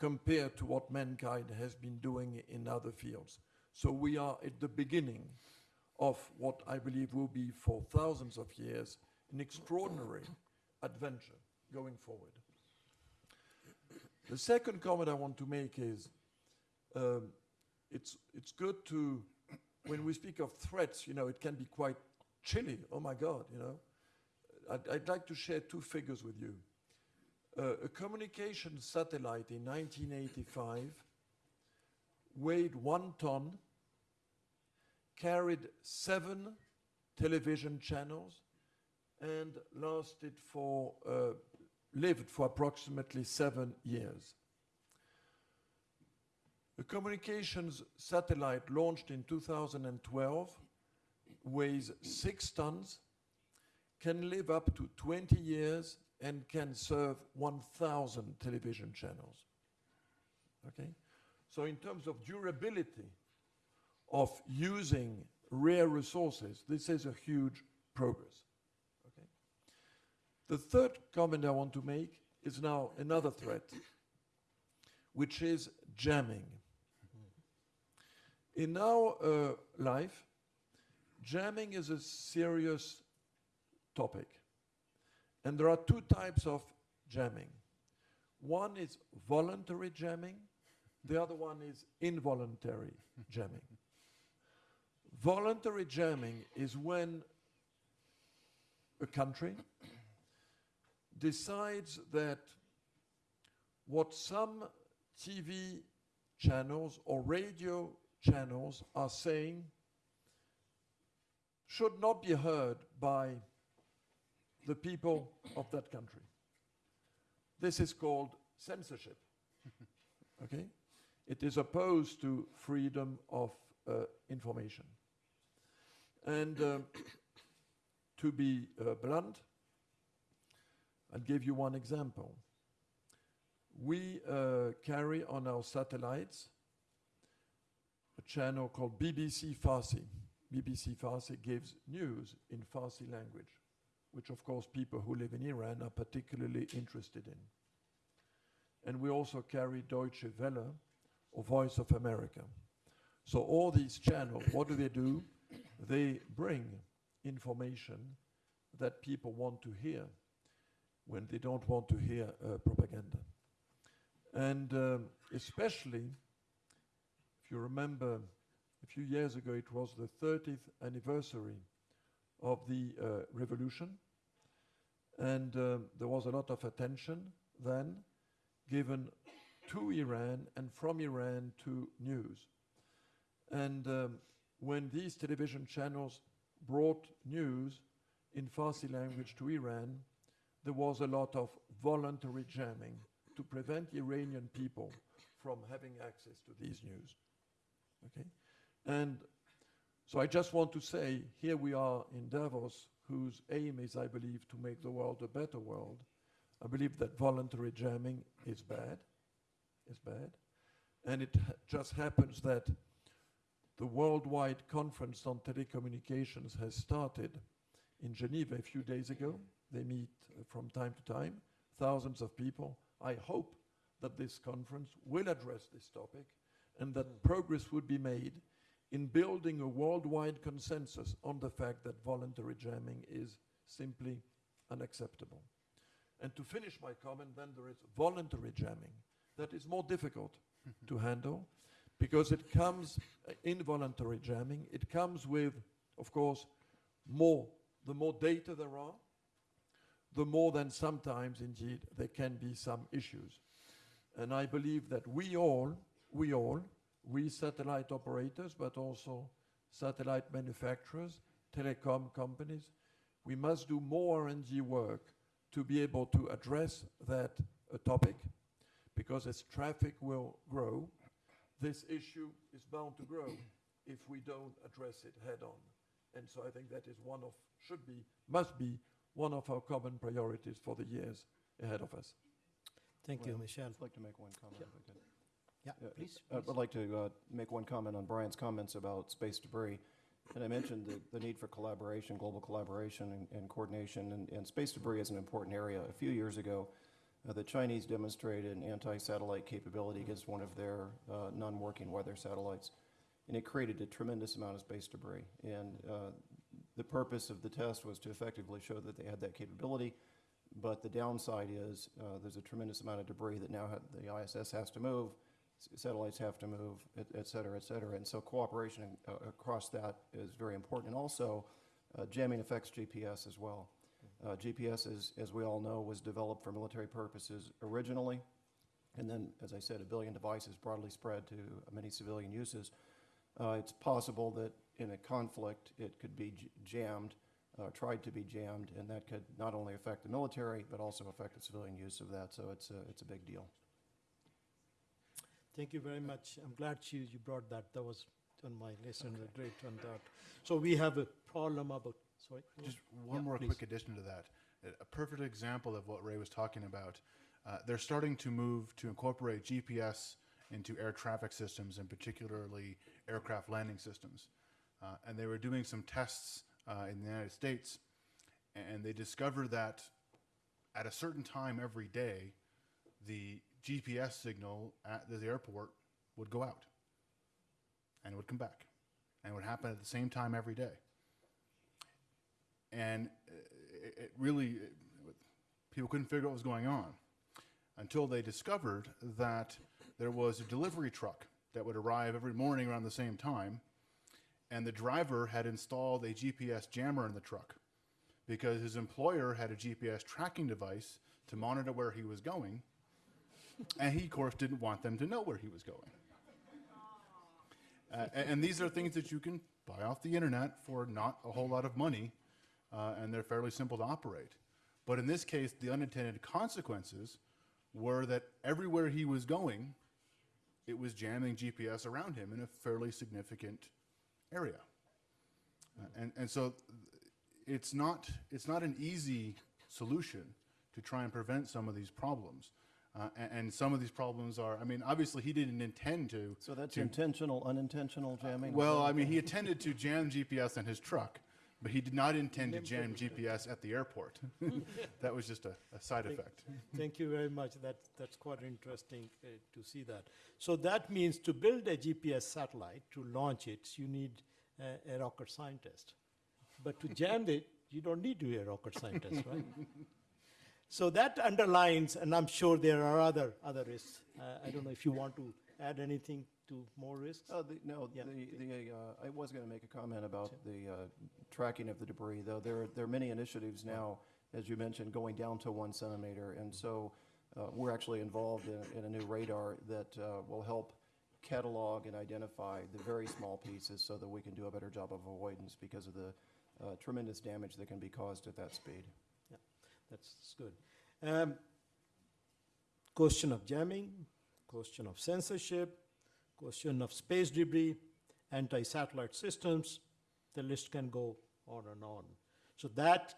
compared to what mankind has been doing in other fields. So we are at the beginning of what I believe will be for thousands of years an extraordinary adventure going forward. The second comment I want to make is um, it's, it's good to, when we speak of threats, you know, it can be quite chilly. Oh my God, you know. I'd, I'd like to share two figures with you. A communication satellite in 1985 weighed one ton, carried seven television channels, and lasted for, uh, lived for approximately seven years. A communications satellite launched in 2012 weighs six tons, can live up to 20 years, and can serve 1,000 television channels. Okay? So, in terms of durability of using rare resources, this is a huge progress. Okay? The third comment I want to make is now another threat, which is jamming. In our uh, life, jamming is a serious topic. And there are two types of jamming. One is voluntary jamming, the other one is involuntary jamming. Voluntary jamming is when a country decides that what some TV channels or radio channels are saying should not be heard by the people of that country. This is called censorship. okay? It is opposed to freedom of uh, information. And um, to be uh, blunt, I'll give you one example. We uh, carry on our satellites a channel called BBC Farsi. BBC Farsi gives news in Farsi language, which of course people who live in Iran are particularly interested in. And we also carry Deutsche Welle or Voice of America. So all these channels, what do they do? They bring information that people want to hear when they don't want to hear uh, propaganda. And um, especially, if you remember, a few years ago it was the 30th anniversary of the uh, revolution, and um, there was a lot of attention then given to Iran and from Iran to news. And um, when these television channels brought news in Farsi language to Iran, there was a lot of voluntary jamming to prevent Iranian people from having access to these news. Okay? And so I just want to say here we are in Davos, whose aim is, I believe, to make the world a better world. I believe that voluntary jamming is bad, is bad. And it ha- just happens that the worldwide conference on telecommunications has started in Geneva a few days ago. They meet uh, from time to time, thousands of people. I hope that this conference will address this topic and that progress would be made in building a worldwide consensus on the fact that voluntary jamming is simply unacceptable. And to finish my comment, then there is voluntary jamming. That is more difficult to handle because it comes, uh, involuntary jamming, it comes with, of course, more, the more data there are, the more than sometimes indeed there can be some issues. And I believe that we all, we all, we satellite operators, but also satellite manufacturers, telecom companies, we must do more R&D work to be able to address that uh, topic, because as traffic will grow, this issue is bound to grow if we don't address it head on. And so I think that is one of, should be, must be one of our common priorities for the years ahead of us. Thank you, Michel. I'd like to make one comment if I could. Yeah, Yeah, please. I please. would like to uh, make one comment on Brian's comments about space debris. And I mentioned the, the need for collaboration, global collaboration and, and coordination, and, and space debris is an important area. A few years ago, uh, the Chinese demonstrated an anti-satellite capability against one of their uh, non-working weather satellites, and it created a tremendous amount of space debris. And uh, the purpose of the test was to effectively show that they had that capability, but the downside is uh, there's a tremendous amount of debris that now ha- the ISS has to move, satellites have to move, et, et cetera, et cetera. And so cooperation uh, across that is very important. And also, uh, jamming affects GPS as well. Uh, GPS, is, as we all know, was developed for military purposes originally. And then, as I said, a billion devices broadly spread to many civilian uses. Uh, it's possible that in a conflict, it could be j- jammed, uh, tried to be jammed, and that could not only affect the military, but also affect the civilian use of that. So it's a, it's a big deal. Thank you very much. I'm glad you, you brought that. That was on my list and a great one that. So we have a problem about, sorry? Just one Yeah, more please. quick addition to that. A- A perfect example of what Ray was talking about. Uh, they're starting to move to incorporate GPS into air traffic systems, and particularly aircraft landing systems. Uh, and they were doing some tests uh, in the United States, and they discovered that at a certain time every day, the GPS signal at the airport would go out and would come back, and it would happen at the same time every day. And uh, it, it really it, people couldn't figure out what was going on until they discovered that there was a delivery truck that would arrive every morning around the same time and the driver had installed a GPS jammer in the truck because his employer had a GPS tracking device to monitor where he was going and he, of course, didn't want them to know where he was going. Uh, and, these are things that you can buy off the internet for not a whole lot of money, uh, and they're fairly simple to operate. But in this case, the unintended consequences were that everywhere he was going, it was jamming GPS around him in a fairly significant area. Uh, and, and so it's not, it's not an easy solution to try and prevent some of these problems. Uh, and, and some of these problems are, I mean, obviously he didn't intend to. So that's to- intentional, unintentional jamming? Well, I mean, he intended to jam GPS on his truck, but he did not intend to jam GPS at the airport. that was just a, a side effect. Thank you very much. That's, that's quite interesting uh, to see that. So that means to build a GPS satellite, to launch it, you need a, a rocket scientist. But to jam it, you don't need to be a rocket scientist, right? So that underlines, and I'm sure there are other, other risks. Uh, I don't know if you want to add anything to more risks? Oh, the, no, Yeah. the, the, uh, I was gonna make a comment about the, uh, tracking of the debris, though. There, are- there are many initiatives now, as you mentioned, going down to one centimeter. And so, uh, we're actually involved in, in a new radar that, uh, will help catalog and identify the very small pieces so that we can do a better job of avoidance because of the, uh, tremendous damage that can be caused at that speed. That's good. Um, question of jamming, question of censorship, question of space debris, anti-satellite systems, the list can go on and on. So that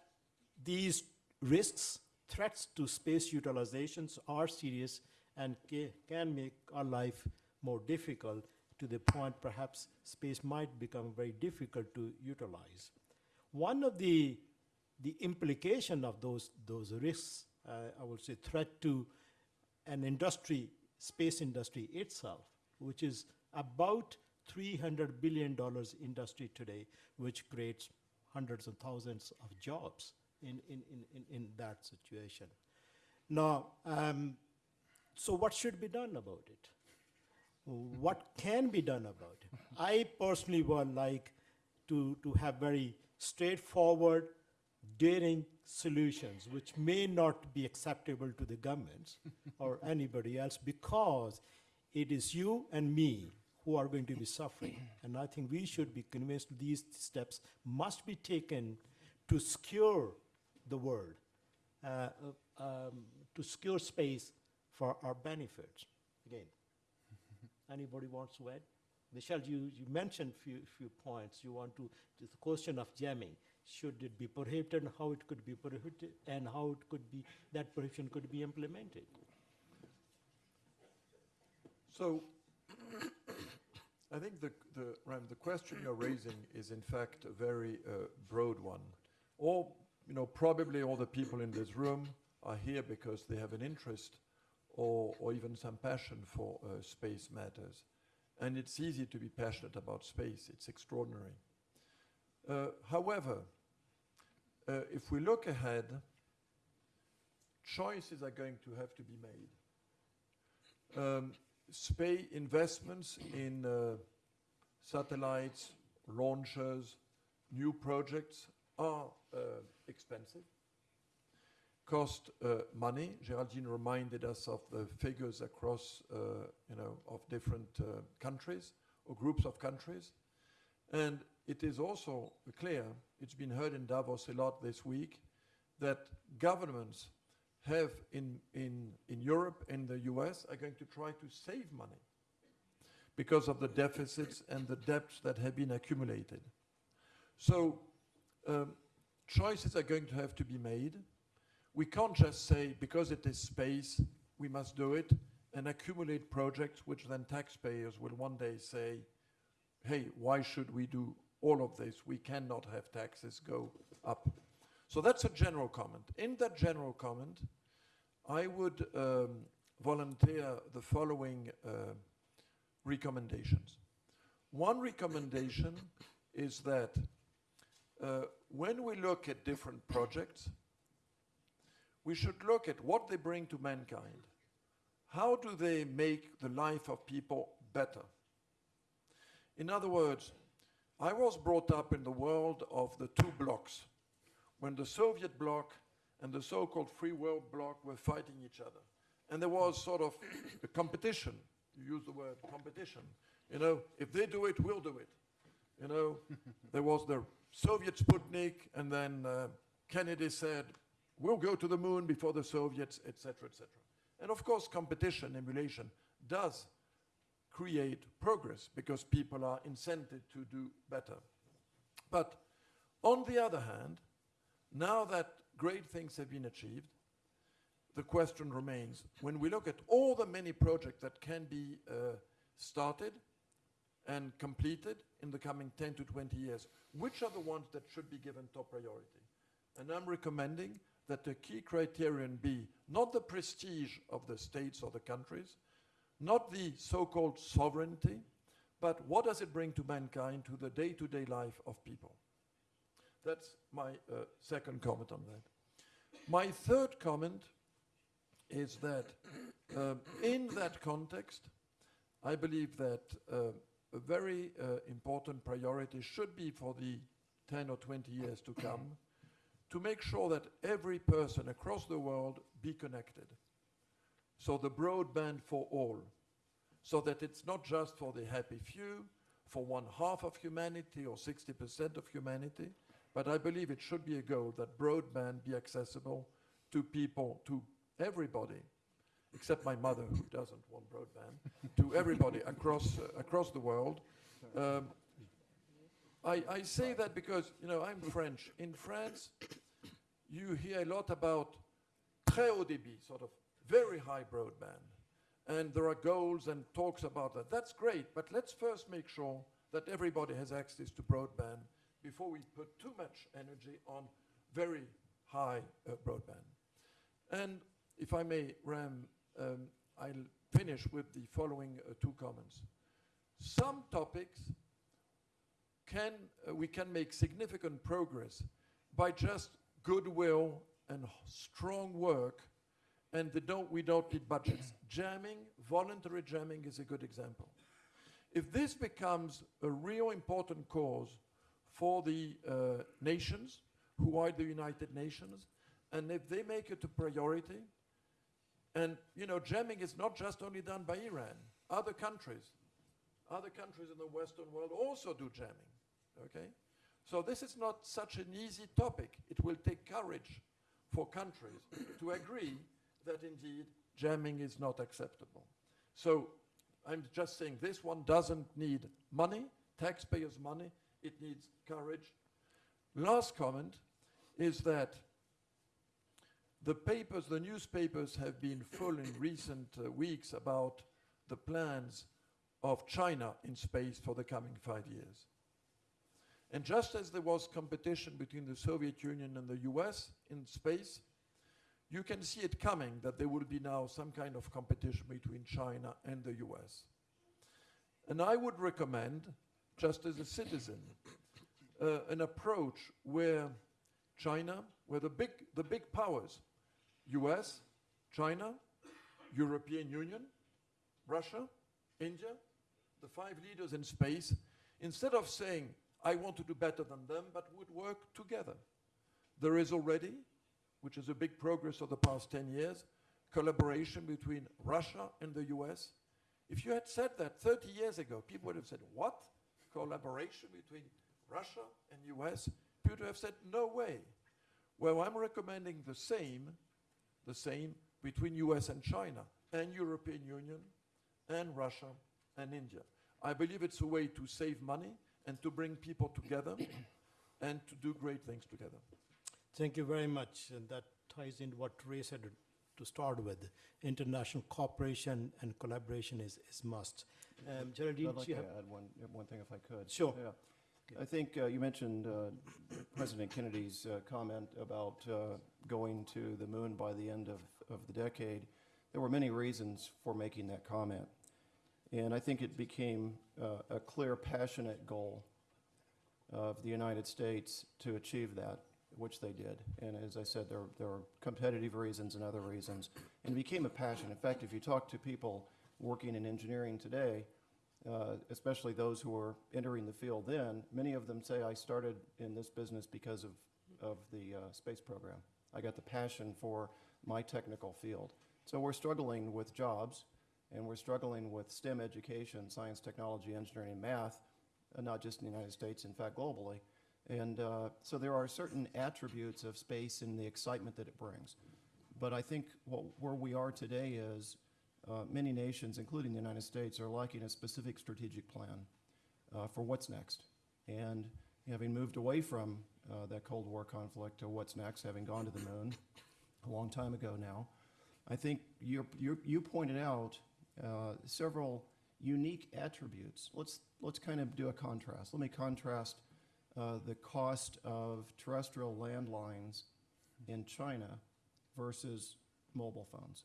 these risks, threats to space utilizations are serious and ca- can make our life more difficult to the point perhaps space might become very difficult to utilize. One of the, the implication of those, those risks, uh, I would say threat to an industry, space industry itself, which is about $300 billion industry today, which creates hundreds and thousands of jobs in, in, in, in, in that situation. Now, um, so what should be done about it? What can be done about it? I personally would like to, to have very straightforward, daring solutions, which may not be acceptable to the governments or anybody else, because it is you and me who are going to be suffering. And I think we should be convinced these steps must be taken to secure the world, uh, uh, um, to secure space for our benefits. Again, anybody wants to add? Michel, you, you mentioned few, few points. You want to, the question of jamming. Should it be prohibited, and how it could be prohibited, and how it could be, that prohibition could be implemented? So, I think the, the, Ram, the question you're raising is in fact a very uh, broad one. All, you know, probably all the people in this room are here because they have an interest or, or even some passion for uh, space matters. And it's easy to be passionate about space, it's extraordinary. Uh, however, uh, if we look ahead, choices are going to have to be made. Um, space investments in uh, satellites, launchers, new projects are expensive, cost money. Geraldine reminded us of the figures across, you know, of different countries or groups of countries. And it is also clear, it's been heard in Davos a lot this week, that governments have in, in, in Europe and the US are going to try to save money because of the deficits and the debts that have been accumulated. So um, choices are going to have to be made. We can't just say, because it is space, we must do it, and accumulate projects which then taxpayers will one day say, hey, why should we do all of this? We cannot have taxes go up. So that's a general comment. In that general comment, I would um, volunteer the following uh, recommendations. One recommendation is that uh, when we look at different projects, we should look at what they bring to mankind. How do they make the life of people better? In other words, I was brought up in the world of the two blocks, when the Soviet bloc and the so-called free world bloc were fighting each other. and there was sort of a competition. You use the word competition. You know, if they do it, we'll do it. You know, there was the Soviet Sputnik, and then uh, Kennedy said, we'll go to the moon before the Soviets, etc., etc. And of course, competition, emulation, does create progress because people are incented to do better. But on the other hand, now that great things have been achieved, the question remains when we look at all the many projects that can be uh, started and completed in the coming 10 to 20 years, which are the ones that should be given top priority? And I'm recommending that the key criterion be not the prestige of the states or the countries, not the so-called sovereignty, but what does it bring to mankind, to the day-to-day life of people? That's my uh, second comment on that. My third comment is that um, in that context, I believe that uh, a very uh, important priority should be for the 10 or 20 years to come to make sure that every person across the world be connected. So the broadband for all, so that it's not just for the happy few, for one half of humanity or 60% of humanity, but I believe it should be a goal that broadband be accessible to people, to everybody, except my mother who doesn't want broadband, to everybody across, uh, across the world. Um, I, I say that because, you know, I'm French. In France, you hear a lot about très haut débit, sort of very high broadband. And there are goals and talks about that. That's great, but let's first make sure that everybody has access to broadband before we put too much energy on very high uh, broadband. And if I may, Ram, um, I'll finish with the following uh, two comments. Some topics can, uh, we can make significant progress by just goodwill and strong work, and don't, we don't need budgets. jamming, voluntary jamming is a good example. If this becomes a real important cause for the uh, nations, who are the United Nations, and if they make it a priority, and you know, jamming is not just only done by Iran. Other countries, other countries in the Western world also do jamming. Okay, so this is not such an easy topic. It will take courage for countries to agree that indeed jamming is not acceptable. So I'm just saying this one doesn't need money, taxpayers' money. It needs courage. Last comment is that the papers, the newspapers have been full in recent uh, weeks about the plans of China in space for the coming five years. And just as there was competition between the Soviet Union and the US in space, you can see it coming that there will be now some kind of competition between China and the US. And I would recommend, just as a citizen, uh, an approach where China, where the big, the big powers, US, China, European Union, Russia, India, the five leaders in space, instead of saying, I want to do better than them, but would work together. There is already, which is a big progress of the past 10 years, collaboration between Russia and the US. If you had said that 30 years ago, people would have said, What? Collaboration between Russia and US? People would have said, No way. Well, I'm recommending the same, the same between US and China, and European Union, and Russia and India. I believe it's a way to save money and to bring people together and to do great things together. Thank you very much. And that ties into what Ray said to start with. International cooperation and collaboration is, is must. Um, Geraldine, I'd like to add one, one thing if I could. Sure. Yeah. I think uh, you mentioned uh, President Kennedy's uh, comment about uh, going to the moon by the end of, of the decade. There were many reasons for making that comment. And I think it became uh, a clear, passionate goal of the United States to achieve that, which they did. And as I said, there, there are competitive reasons and other reasons. And it became a passion. In fact, if you talk to people working in engineering today, uh, especially those who are entering the field then, many of them say, I started in this business because of, of the uh, space program. I got the passion for my technical field. So we're struggling with jobs, and we're struggling with STEM education, science, technology, engineering, and math, uh, not just in the United States, in fact, globally. And uh, so there are certain attributes of space and the excitement that it brings. But I think what, where we are today is uh, many nations, including the United States, are lacking a specific strategic plan uh, for what's next. And having moved away from uh, that Cold War conflict to what's next, having gone to the moon a long time ago now, I think you you pointed out uh, several unique attributes. Let's let's kind of do a contrast. Let me contrast uh, the cost of terrestrial landlines in China versus mobile phones.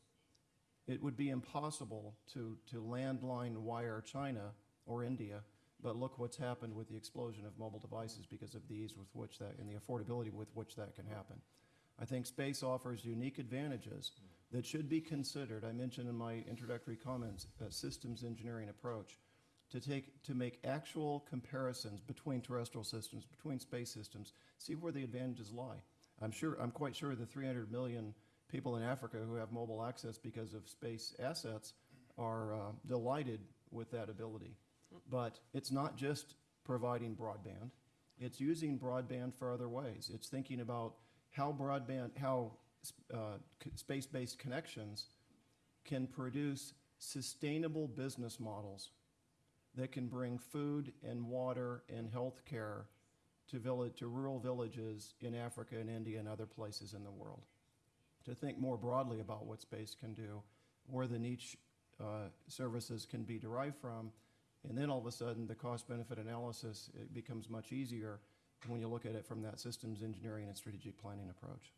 It would be impossible to, to landline wire China or India, but look what's happened with the explosion of mobile devices because of the ease with which that, and the affordability with which that can happen. I think space offers unique advantages that should be considered. I mentioned in my introductory comments, a systems engineering approach to take, to make actual comparisons between terrestrial systems, between space systems, see where the advantages lie. I'm sure, I'm quite sure the 300 million people in Africa who have mobile access because of space assets are uh, delighted with that ability. But it's not just providing broadband, it's using broadband for other ways. It's thinking about how broadband, how uh, space-based connections can produce sustainable business models that can bring food and water and health care to village, to rural villages in Africa and India and other places in the world. To think more broadly about what space can do, where the niche uh, services can be derived from, and then all of a sudden, the cost-benefit analysis, it becomes much easier when you look at it from that systems engineering and strategic planning approach.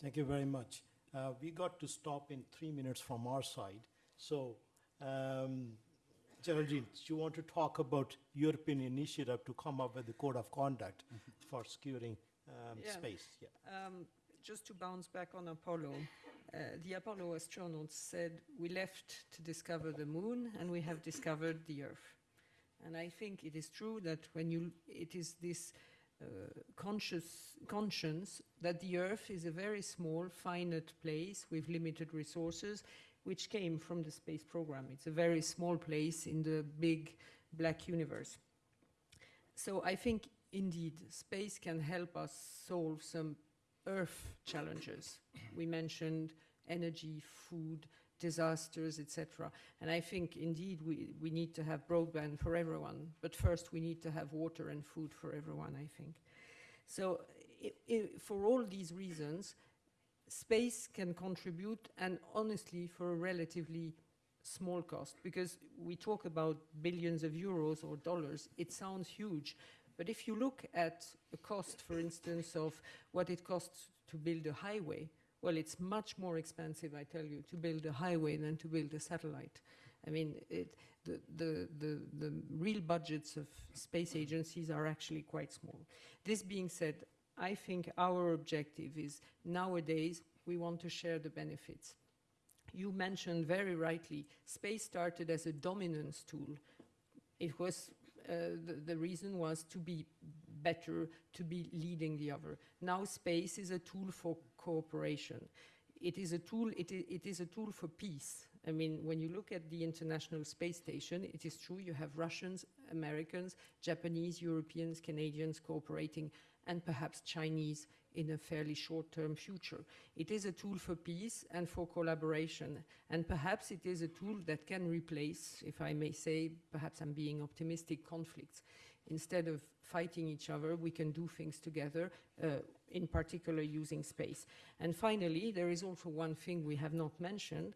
Thank you very much. Uh, we got to stop in three minutes from our side. So, um, Geraldine, do you want to talk about European initiative to come up with the code of conduct for securing um, Yeah. space? Yeah. Um, just to bounce back on Apollo, uh, the Apollo astronauts said we left to discover the moon and we have discovered the Earth. And I think it is true that when you, it is this uh, conscious conscience that the Earth is a very small, finite place with limited resources, which came from the space program. It's a very small place in the big black universe. So I think indeed space can help us solve some Earth challenges. We mentioned energy, food, disasters, etc. And I think indeed we, we need to have broadband for everyone, but first we need to have water and food for everyone, I think. So i i for all these reasons, space can contribute, and honestly, for a relatively small cost, because we talk about billions of euros or dollars, it sounds huge. But if you look at the cost, for instance, of what it costs to build a highway, well, it's much more expensive, I tell you, to build a highway than to build a satellite. I mean, it, the, the, the, the real budgets of space agencies are actually quite small. This being said, I think our objective is nowadays we want to share the benefits. You mentioned very rightly, space started as a dominance tool. It was, uh, the, the reason was to be better, to be leading the other. Now space is a tool for cooperation. It is a tool, it it is a tool for peace. I mean, when you look at the International Space Station, it is true you have Russians, Americans, Japanese, Europeans, Canadians cooperating, and perhaps Chinese in a fairly short-term future. It is a tool for peace and for collaboration, and perhaps it is a tool that can replace, if I may say, perhaps I'm being optimistic, conflicts. Instead of fighting each other, we can do things together, uh, in particular using space. And finally, there is also one thing we have not mentioned.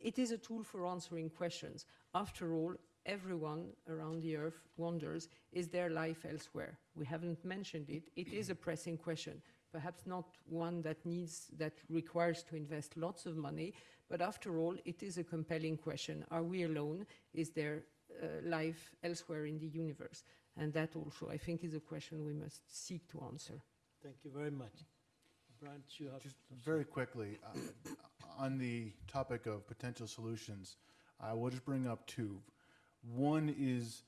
It is a tool for answering questions. After all, everyone around the earth wonders, is there life elsewhere? We haven't mentioned it. It is a pressing question. Perhaps not one that needs, that requires to invest lots of money, but after all, it is a compelling question. Are we alone? Is there uh, life elsewhere in the universe? And that also, I think, is a question we must seek to answer. Thank you very much. Brent, you have. Just very quickly, uh, on the topic of potential solutions, I will just bring up two. One is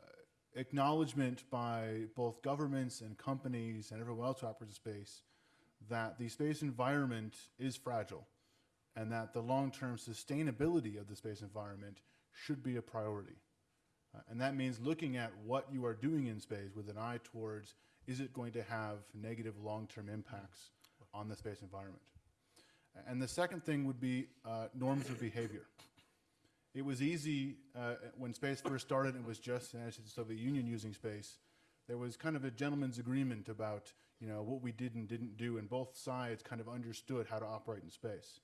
uh, acknowledgement by both governments and companies and everyone else who operates in space that the space environment is fragile and that the long-term sustainability of the space environment should be a priority. Uh, and that means looking at what you are doing in space with an eye towards is it going to have negative long-term impacts on the space environment. And the second thing would be uh, norms of behavior. It was easy uh, when space first started, it was just the Soviet Union using space. There was kind of a gentleman's agreement about you know, what we did and didn't do, and both sides kind of understood how to operate in space.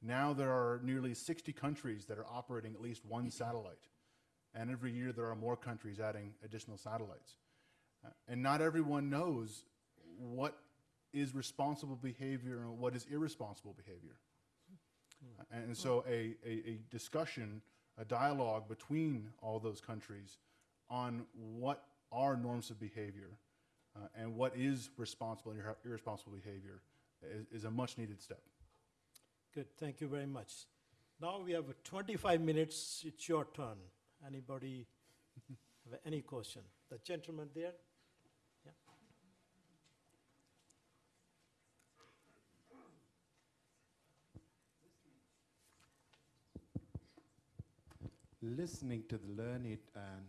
Now there are nearly 60 countries that are operating at least one satellite. And every year there are more countries adding additional satellites. Uh, and not everyone knows what is responsible behavior and what is irresponsible behavior. And so a, a, a discussion, a dialogue between all those countries on what are norms of behavior uh, and what is responsible and irresponsible behavior is, is a much needed step. Good, thank you very much. Now we have 25 minutes, it's your turn. Anybody have any question? The gentleman there? Listening to the learned um,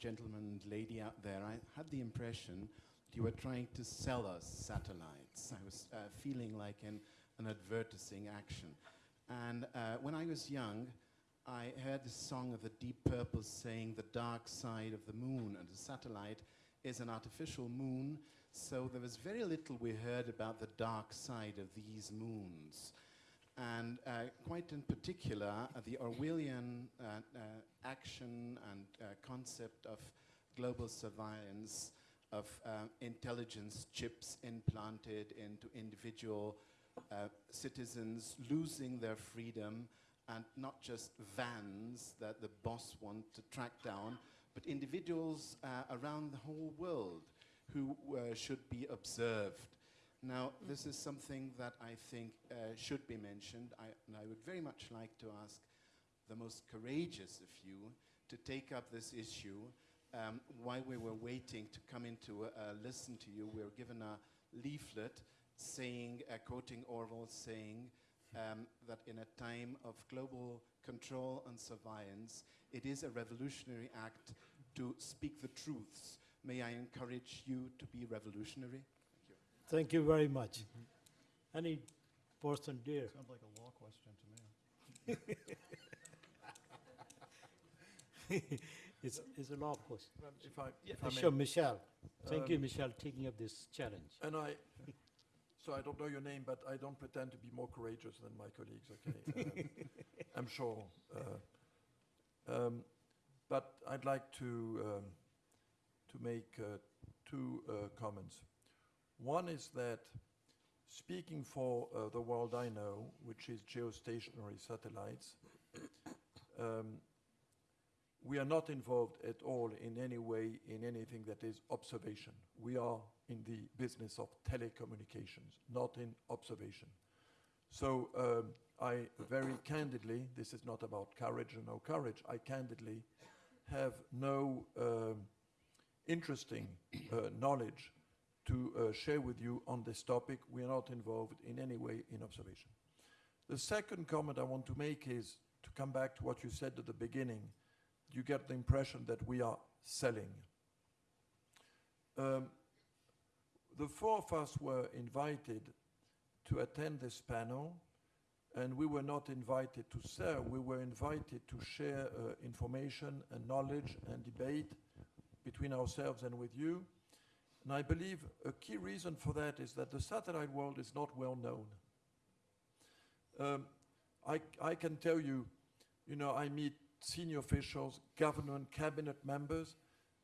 gentleman and lady out there, I had the impression that you were trying to sell us satellites. I was uh, feeling like an, an advertising action. And uh, when I was young, I heard the song of the Deep Purple saying the dark side of the moon, and a satellite is an artificial moon. So there was very little we heard about the dark side of these moons. And uh, quite in particular, uh, the Orwellian uh, uh, action and uh, concept of global surveillance of uh, intelligence chips implanted into individual citizens losing their freedom and not just vans that the boss want to track down, but individuals around the whole world who should be observed. Now, this is something that I think uh, should be mentioned, I, and I would very much like to ask the most courageous of you to take up this issue. Um, while we were waiting to come in to uh, listen to you, we were given a leaflet saying, uh, quoting Orwell, saying um, that in a time of global control and surveillance, it is a revolutionary act to speak the truths. May I encourage you to be revolutionary? Thank you very much. Any person there? Sounds like a law question to me. It's, it's a law question. Um, If I, Yeah, if I may. Sure, Michel. Thank you, Um, Michel, taking up this challenge. And I, so I don't know your name, but I don't pretend to be more courageous than my colleagues, okay? Um, I'm sure. uh, um, But I'd like to, um, to make uh, two uh, comments. One is that speaking for uh, the world I know, which is geostationary satellites, um, we are not involved at all in any way in anything that is observation. We are in the business of telecommunications, not in observation. So um, I very candidly, this is not about courage or no courage, I candidly have no um, interesting uh, knowledge to uh, share with you on this topic. We are not involved in any way in observation. The second comment I want to make is to come back to what you said at the beginning. You get the impression that we are selling. Um, the four of us were invited to attend this panel, and we were not invited to sell. We were invited to share uh, information and knowledge and debate between ourselves and with you. And I believe a key reason for that is that the satellite world is not well known. Um, I, I can tell you, you know, I meet senior officials, government, cabinet members,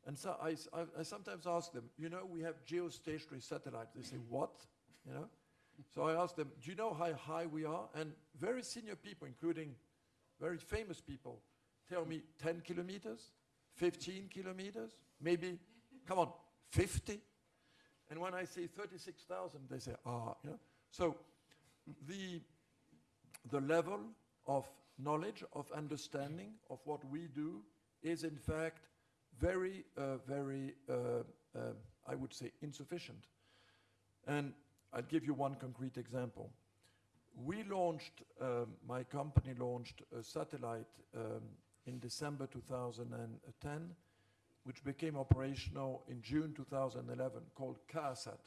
and so I sometimes ask them, you know, we have geostationary satellites. They say, what? You know? So I ask them, do you know how high we are? And very senior people, including very famous people, tell me 10 kilometers, 15 kilometers, maybe, come on, 50? And when I say 36,000, they say, ah, you know? So the, the level of knowledge, of understanding of what we do is in fact very, uh, very, uh, uh, I would say, insufficient. And I'll give you one concrete example. We launched, um, my company launched a satellite um, in December 2010, which became operational in June 2011, called KA-SAT.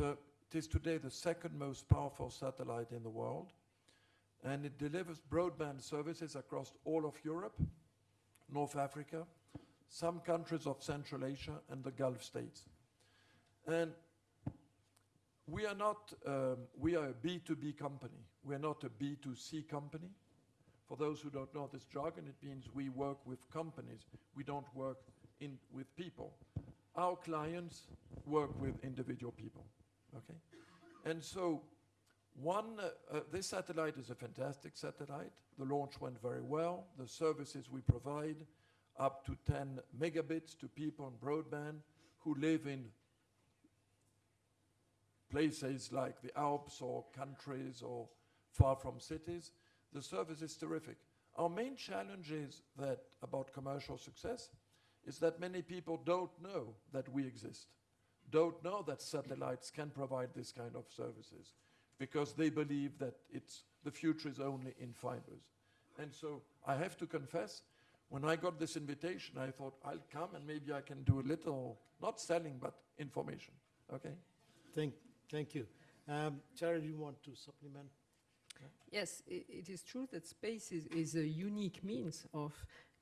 A, it is today the second most powerful satellite in the world, and it delivers broadband services across all of Europe, North Africa, some countries of Central Asia, and the Gulf states. And we are not, um, we are a B2B company. We are not a B2C company. For those who don't know this jargon, it means we work with companies. We don't work in, with people. Our clients work with individual people, okay? And so one, uh, uh, this satellite is a fantastic satellite. The launch went very well. The services we provide up to 10 megabits to people on broadband who live in places like the Alps or countries or far from cities. The service is terrific. Our main challenge is that about commercial success is that many people don't know that we exist, don't know that satellites can provide this kind of services because they believe that it's, the future is only in fibers. And so I have to confess, when I got this invitation, I thought I'll come and maybe I can do a little, not selling, but information. Okay? Thank, thank you. Um, Charlie, you want to supplement? Yes, i it is true that space is, is a unique means of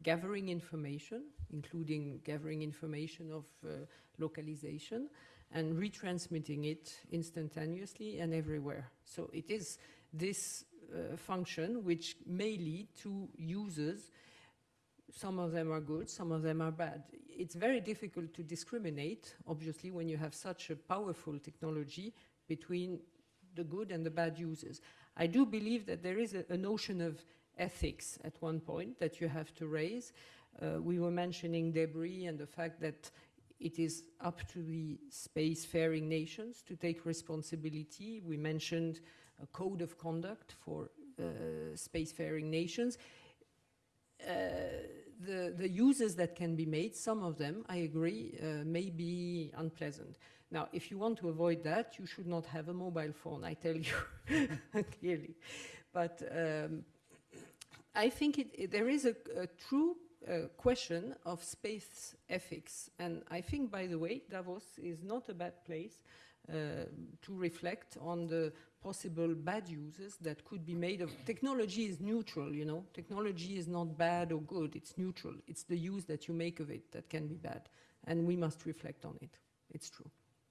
gathering information, including gathering information of uh, localization and retransmitting it instantaneously and everywhere. So it is this uh, function which may lead to users. Some of them are good, some of them are bad. It's very difficult to discriminate, obviously, when you have such a powerful technology between the good and the bad users. I do believe that there is a, a notion of ethics at one point that you have to raise. Uh, we were mentioning debris and the fact that it is up to the spacefaring nations to take responsibility. We mentioned a code of conduct for uh, spacefaring nations. Uh, the, the uses that can be made, some of them, I agree, uh, may be unpleasant. Now, if you want to avoid that, you should not have a mobile phone, I tell you clearly. But um, I think it, it- there is a, a true uh, question of space ethics. And I think, by the way, Davos is not a bad place uh, to reflect on the possible bad uses that could be made of technology is neutral you know? Technology is not bad or good it's neutral. It's the use that you make of it that can be bad. And we must reflect on it. It's true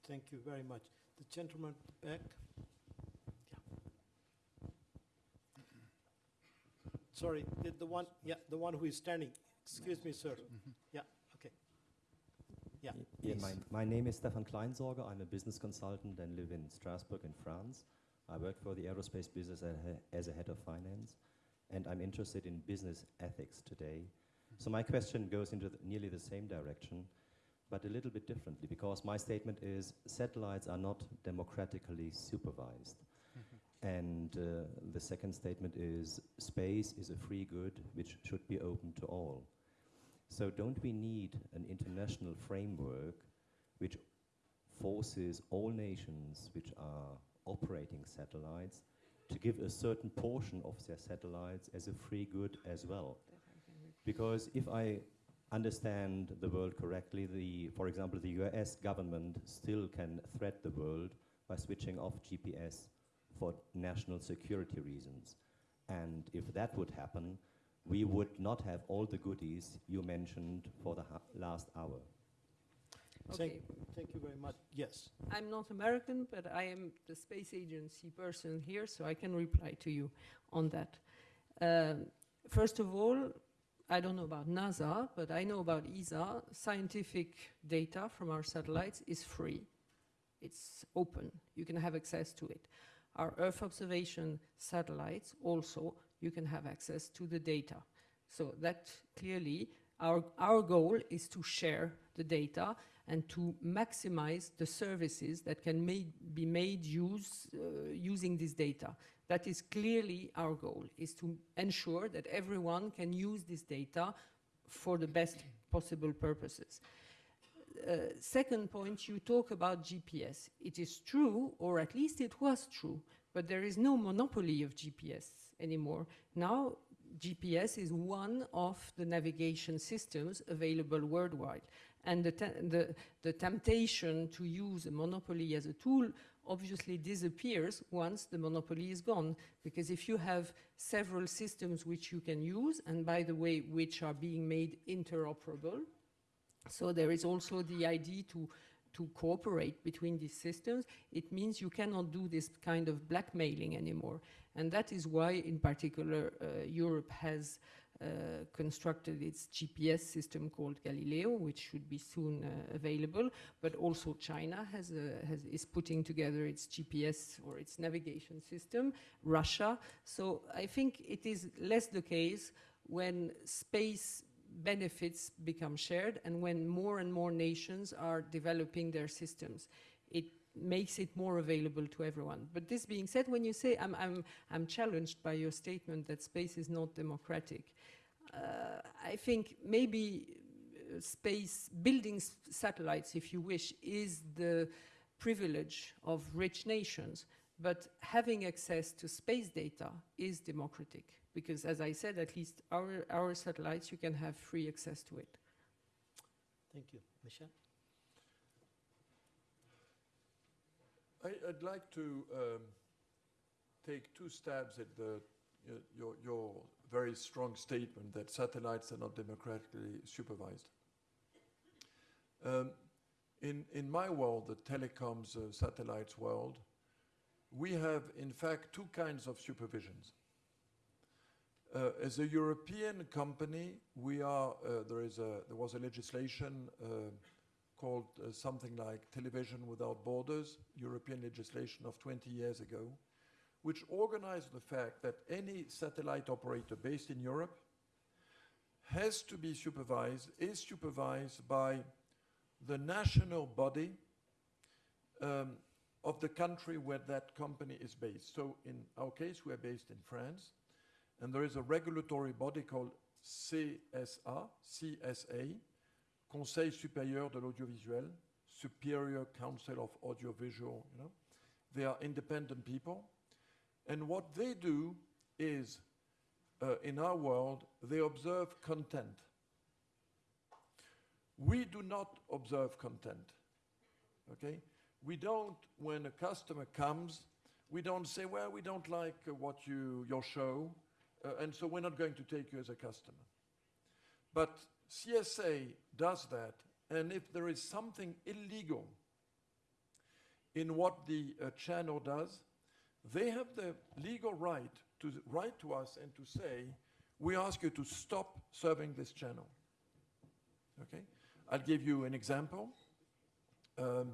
Thank you very much. The gentleman back. Yeah. Sorry, the, the one, yeah, the one who is standing. Excuse me, sir. Yeah, okay. Yeah, Yeah, my, my name is Stefan Kleinsorger. I'm a business consultant and live in Strasbourg in France. I work for the aerospace business as a, head of finance, and I'm interested in business ethics today. So my question goes into the, nearly the same direction, but a little bit differently, because my statement is satellites are not democratically supervised. And uh, the second statement is space is a free good which should be open to all. So don't we need an international framework which forces all nations which are operating satellites to give a certain portion of their satellites as a free good as well? Because if I understand the world correctly, the, for example, the US government still can threat the world by switching off GPS for national security reasons. And if that would happen, we would not have all the goodies you mentioned for the ha- last hour. Thank, okay thank you very much. Yes. i'm not american but i am the space agency person here so i can reply to you on that um, first of all I don't know about NASA, but I know about ESA. Scientific data from our satellites is free. It's open. You can have access to it. Our Earth observation satellites also, you can have access to the data. So that clearly, our, our goal is to share the data and to maximize the services that can made, be made use, uh, using this data. That is clearly our goal, is to ensure that everyone can use this data for the best possible purposes. uh, second point, you talk about GPS. It is true, or at least it was true, but there is no monopoly of GPS anymore. Now, GPS is one of the navigation systems available worldwide. And the, the, the temptation to use a monopoly as a tool obviously disappears once the monopoly is gone. Because if you have several systems which you can use, and by the way, which are being made interoperable, so there is also the idea to, to cooperate between these systems. It means you cannot do this kind of blackmailing anymore. And that is why, in particular, uh, Europe has constructed its GPS system called Galileo, which should be soon uh, available. But also China has, a, has, is putting together its GPS or its navigation system, Russia. So I think it is less the case when space benefits become shared and when more and more nations are developing their systems. It makes it more available to everyone. But this being said, when you say I'm, I'm, I'm challenged by your statement that space is not democratic, uh, I think maybe uh, space, building satellites, if you wish, is the privilege of rich nations. But having access to space data is democratic because, as I said, at least our, our satellites, you can have free access to it. Thank you. Michel? I, I'd like to um, take two stabs at the, y- your, your very strong statement that satellites are not democratically supervised. Um, in, in my world, the telecoms uh, satellites world, we have in fact two kinds of supervisions. Uh, as a European company, we are, uh, there, is a, there was a legislation uh, called uh, something like Television Without Borders, European legislation of 20 years ago, which organized the fact that any satellite operator based in Europe has to be supervised, is supervised by the national body um, of the country where that company is based. So in our case, we are based in France, and there is a regulatory body called CSA, CSA, Conseil supérieur de l'audiovisuel, Superior Council of Audiovisual, you know. They are independent people. And what they do is, uh, in our world, they observe content. We do not observe content, okay? We don't, when a customer comes, we don't say, well, we don't like uh, what you, your show, uh, and so we're not going to take you as a customer. But CSA does that, and if there is something illegal in what the uh, channel does, they have the legal right to write to us and to say, we ask you to stop serving this channel. Okay? I'll give you an example. Um,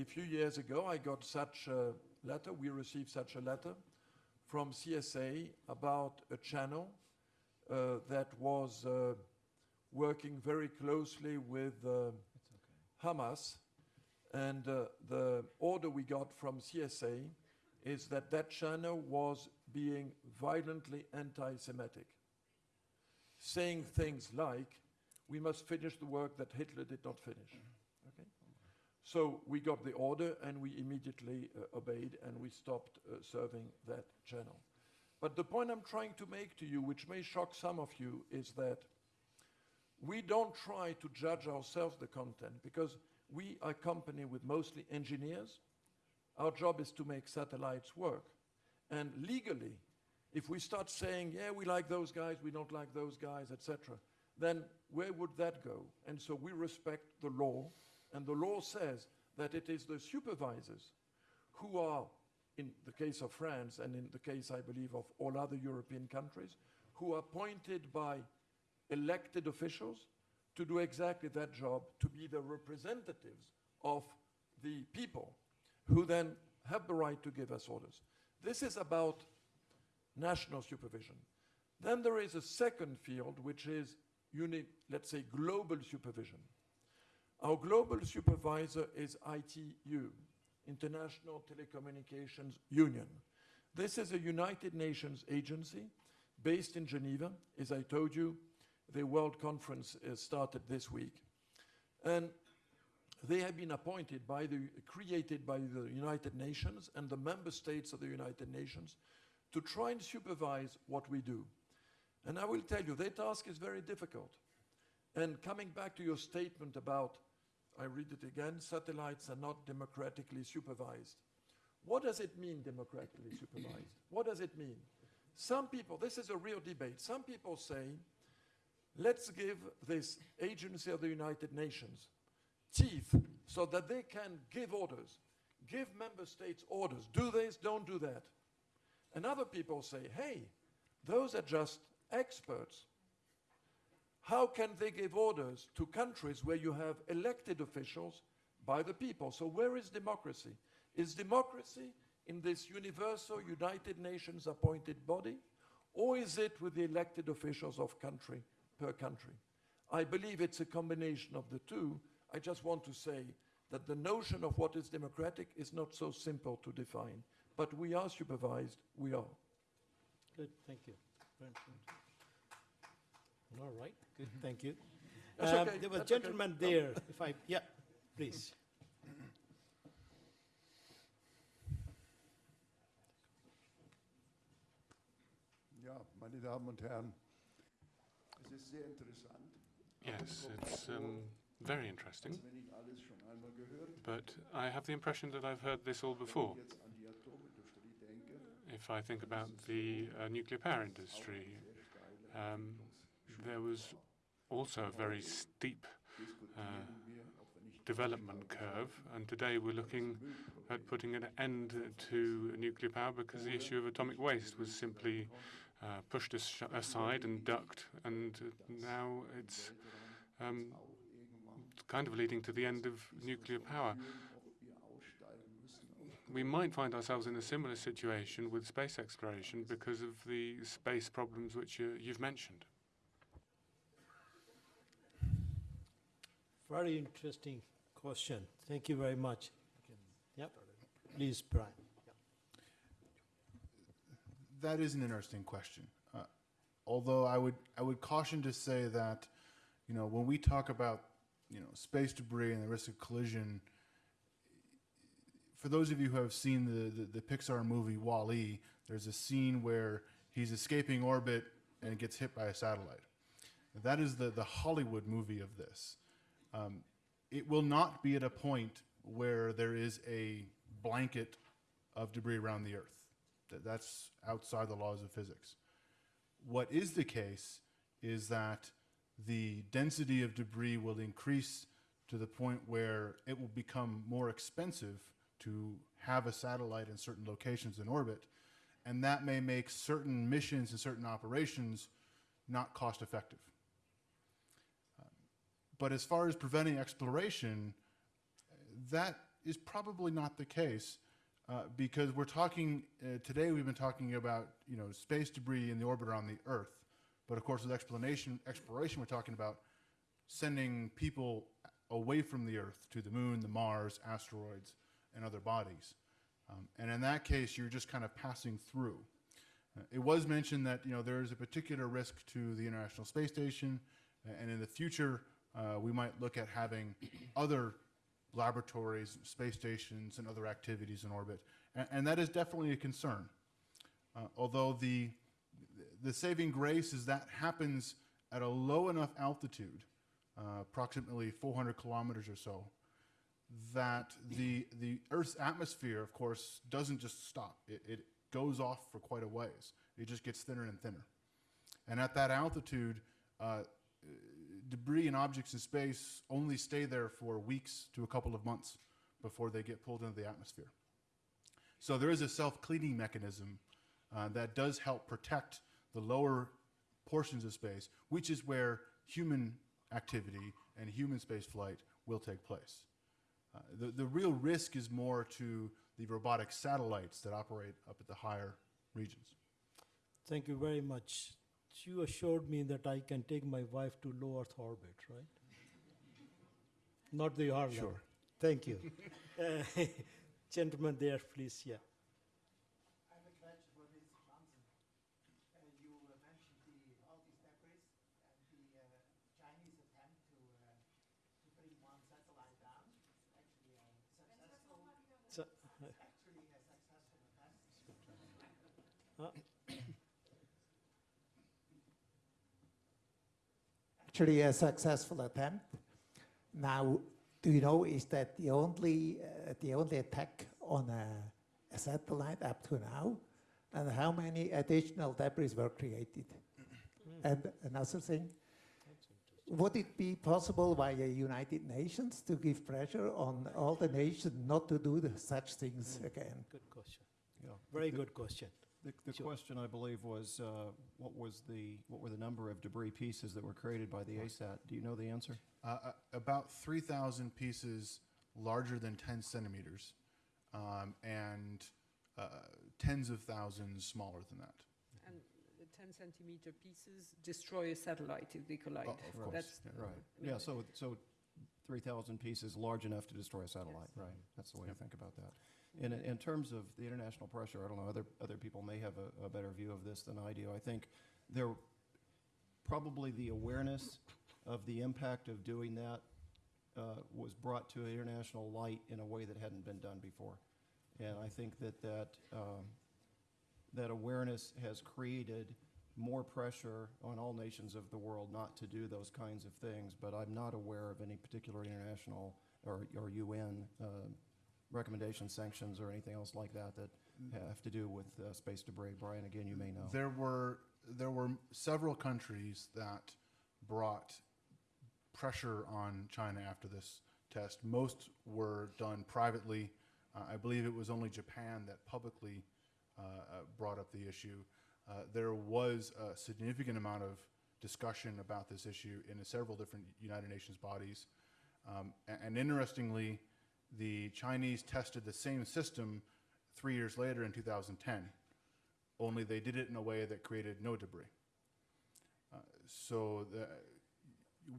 a few years ago, I got such a letter, we received such a letter from CSA about a channel uh, that was uh, working very closely with uh, Hamas. And uh, the order we got from CSA is that that channel was being violently anti-Semitic, saying things like, we must finish the work that Hitler did not finish. Okay? So we got the order and we immediately uh, obeyed and we stopped uh, serving that channel. But the point I'm trying to make to you, which may shock some of you, is that we don't try to judge ourselves the content because we are a company with mostly engineers. Our job is to make satellites work. And legally, if we start saying, yeah, we like those guys, we don't like those guys, etc., then where would that go? And so we respect the law, and the law says that it is the supervisors who are, in the case of France and in the case, I believe, of all other European countries, who are appointed by elected officials to do exactly that job, to be the representatives of the people who then have the right to give us orders. This is about national supervision. Then there is a second field, which is, uni- let's say, global supervision. Our global supervisor is ITU, International Telecommunications Union. This is a United Nations agency based in Geneva. As I told you, the World Conference uh, started this week. And they have been appointed by the, created by the United Nations and the member states of the United Nations to try and supervise what we do. And I will tell you, their task is very difficult. And coming back to your statement about, I read it again, satellites are not democratically supervised. What does it mean, democratically supervised? What does it mean? Some people, this is a real debate, some people say, let's give this agency of the United Nations teeth so that they can give orders, give member states orders, do this, don't do that. And other people say, hey, those are just experts. How can they give orders to countries where you have elected officials by the people? So, where is democracy? Is democracy in this universal United Nations appointed body, or is it with the elected officials of country per country? I believe it's a combination of the two. I just want to say that the notion of what is democratic is not so simple to define. But we are supervised, we are. Good, thank you. All right, good, thank you. Um, okay, There was a that's okay. gentleman No. there, if I, yeah, please. Ja, meine Damen und Herren, es ist sehr interessant, Yes, it's um, very interesting, but I have the impression that I've heard this all before. If I think about the uh, nuclear power industry, um, there was also a very steep ich development curve, and today we're looking at putting an end to nuclear power because the issue of atomic waste was simply uh, pushed as aside and ducked, and uh, now it's um, kind of leading to the end of nuclear power. ob wir aussteigen müssen aus We might find ourselves in a similar situation with space exploration because of the space problems which you, you've mentioned. Very interesting question. Thank you very much. Yep, please, Brian. That is an interesting question. Uh, although I would I would caution to say that, you know, when we talk about you know space debris and the risk of collision, for those of you who have seen the the, the Pixar movie Wall-E, there's a scene where he's escaping orbit and gets hit by a satellite. That is the the Hollywood movie of this. Um, it will not be at a point where there is a blanket of debris around the Earth. That that's outside the laws of physics. What is the case is that the density of debris will increase to the point where it will become more expensive to have a satellite in certain locations in orbit, and that may make certain missions and certain operations not cost effective. Um, But as far as preventing exploration, that is probably not the case uh, because we're talking uh, today. We've been talking about you know space debris in the orbit around the Earth, but of course with explanation exploration, we're talking about sending people away from the Earth to the Moon, the Mars, asteroids, and other bodies. Um, and in that case, you're just kind of passing through. Uh, it was mentioned that you know there is a particular risk to the International Space Station, uh, and in the future uh, we might look at having other laboratories, space stations, and other activities in orbit, and, and that is definitely a concern. Uh, although the the saving grace is that happens at a low enough altitude, uh, approximately 400 kilometers or so, that the the Earth's atmosphere, of course, doesn't just stop. It, it goes off for quite a ways. It just gets thinner and thinner, and at that altitude, uh, debris and objects in space only stay there for weeks to a couple of months before they get pulled into the atmosphere. So there is a self-cleaning mechanism uh, that does help protect the lower portions of space, which is where human activity and human space flight will take place. Uh, the, the real risk is more to the robotic satellites that operate up at the higher regions. Thank you very much. You assured me that I can take my wife to low Earth orbit, right? Not the hard Sure. Thank you. Uh, Gentleman there, please, yeah. I have a question for Ms. Johnson. Uh, you uh, mentioned the, all these debris and the uh, Chinese attempt to, uh, to bring one satellite down. Actually, a successful attempt. Now, do you know, is that the only, uh, the only attack on a, a satellite up to now? And how many additional debris were created? And another thing, would it be possible via United Nations to give pressure on all the nations not to do the, such things again? Good question. Yeah. Very good question. The, the Sure. question, I believe, was, uh, what was the, what were the number of debris pieces that were created by the ASAT? Do you know the answer? Uh, uh, about 3,000 pieces larger than 10 centimeters, um, and uh, tens of thousands smaller than that. And the 10 centimeter pieces destroy a satellite if they collide. Oh, of course, That's yeah. Right, I mean, yeah, so, so 3,000 pieces large enough to destroy a satellite, Yes. right? That's the way to think about that. In, in terms of the international pressure, I don't know, other, other people may have a, a better view of this than I do. I think there, probably the awareness of the impact of doing that uh, was brought to international light in a way that hadn't been done before. And I think that that, um, that awareness has created more pressure on all nations of the world not to do those kinds of things, but I'm not aware of any particular international or, or UN uh, recommendations, sanctions, or anything else like that that have to do with uh, space debris. Brian, again, you may know. There were there were several countries that brought pressure on China after this test. Most were done privately. Uh, I believe it was only Japan that publicly uh, uh, brought up the issue. Uh, there was a significant amount of discussion about this issue in several different United Nations bodies. Um, a- and interestingly, the Chinese tested the same system three years later in 2010 only they did it in a way that created no debris. Uh, so the,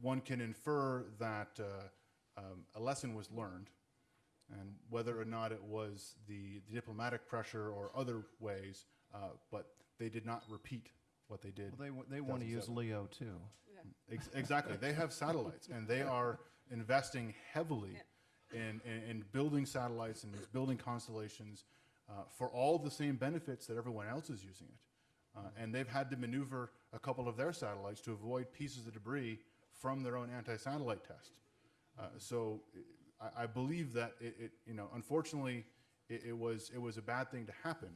one can infer that uh, um, a lesson was learned, and whether or not it was the, the diplomatic pressure or other ways, uh, but they did not repeat what they did. Well, they, wa- they want to use LEO too. Ex- exactly. They have satellites, and they are investing heavily in, in, in building satellites and building constellations uh, for all the same benefits that everyone else is using it. Uh, and they've had to maneuver a couple of their satellites to avoid pieces of debris from their own anti-satellite test. Uh, so I, I believe that it, it, you know, unfortunately, it, it was it was a bad thing to happen,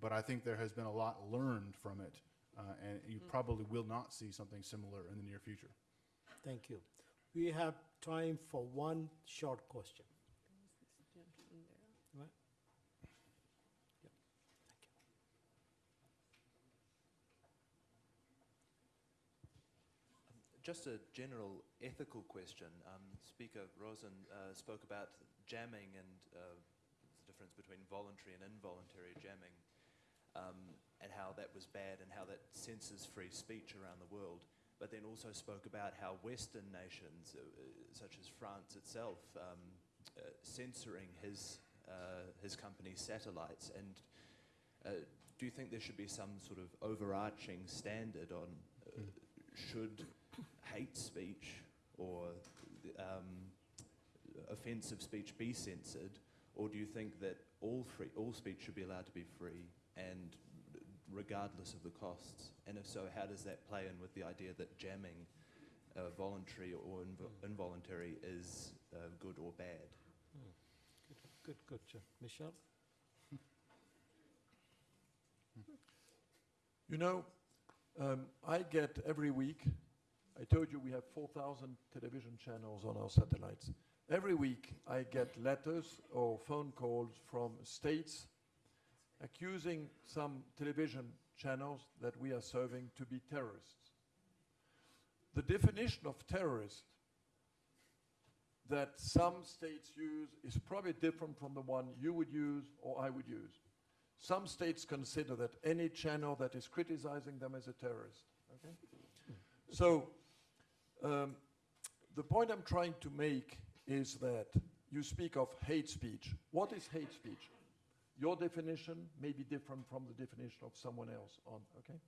but I think there has been a lot learned from it, uh, and you probably will not see something similar in the near future. Thank you. We have time for one short question. Yeah. Just a general ethical question. Um, Speaker Rosen uh, spoke about jamming and uh, the difference between voluntary and involuntary jamming, um, and how that was bad and how that censors free speech around the world. But then also spoke about how Western nations, uh, uh, such as France itself, um, uh, censoring his uh, his company's satellites. And uh, do you think there should be some sort of overarching standard on uh, should hate speech or um, offensive speech be censored, or do you think that all free, all speech should be allowed to be free and regardless of the costs? And if so, how does that play in with the idea that jamming, uh, voluntary or invo- involuntary, is uh, good or bad? Good, good, John. Michel? You know, um, I get every week, I told you we have 4,000 television channels on our satellites. Every week I get letters or phone calls from states accusing some television channels that we are serving to be terrorists. The definition of terrorist that some states use is probably different from the one you would use or I would use. Some states consider that any channel that is criticizing them is a terrorist. Okay? So, um, the point I'm trying to make is that you speak of hate speech. What is hate speech? Your definition may be different from the definition of someone else on, okay?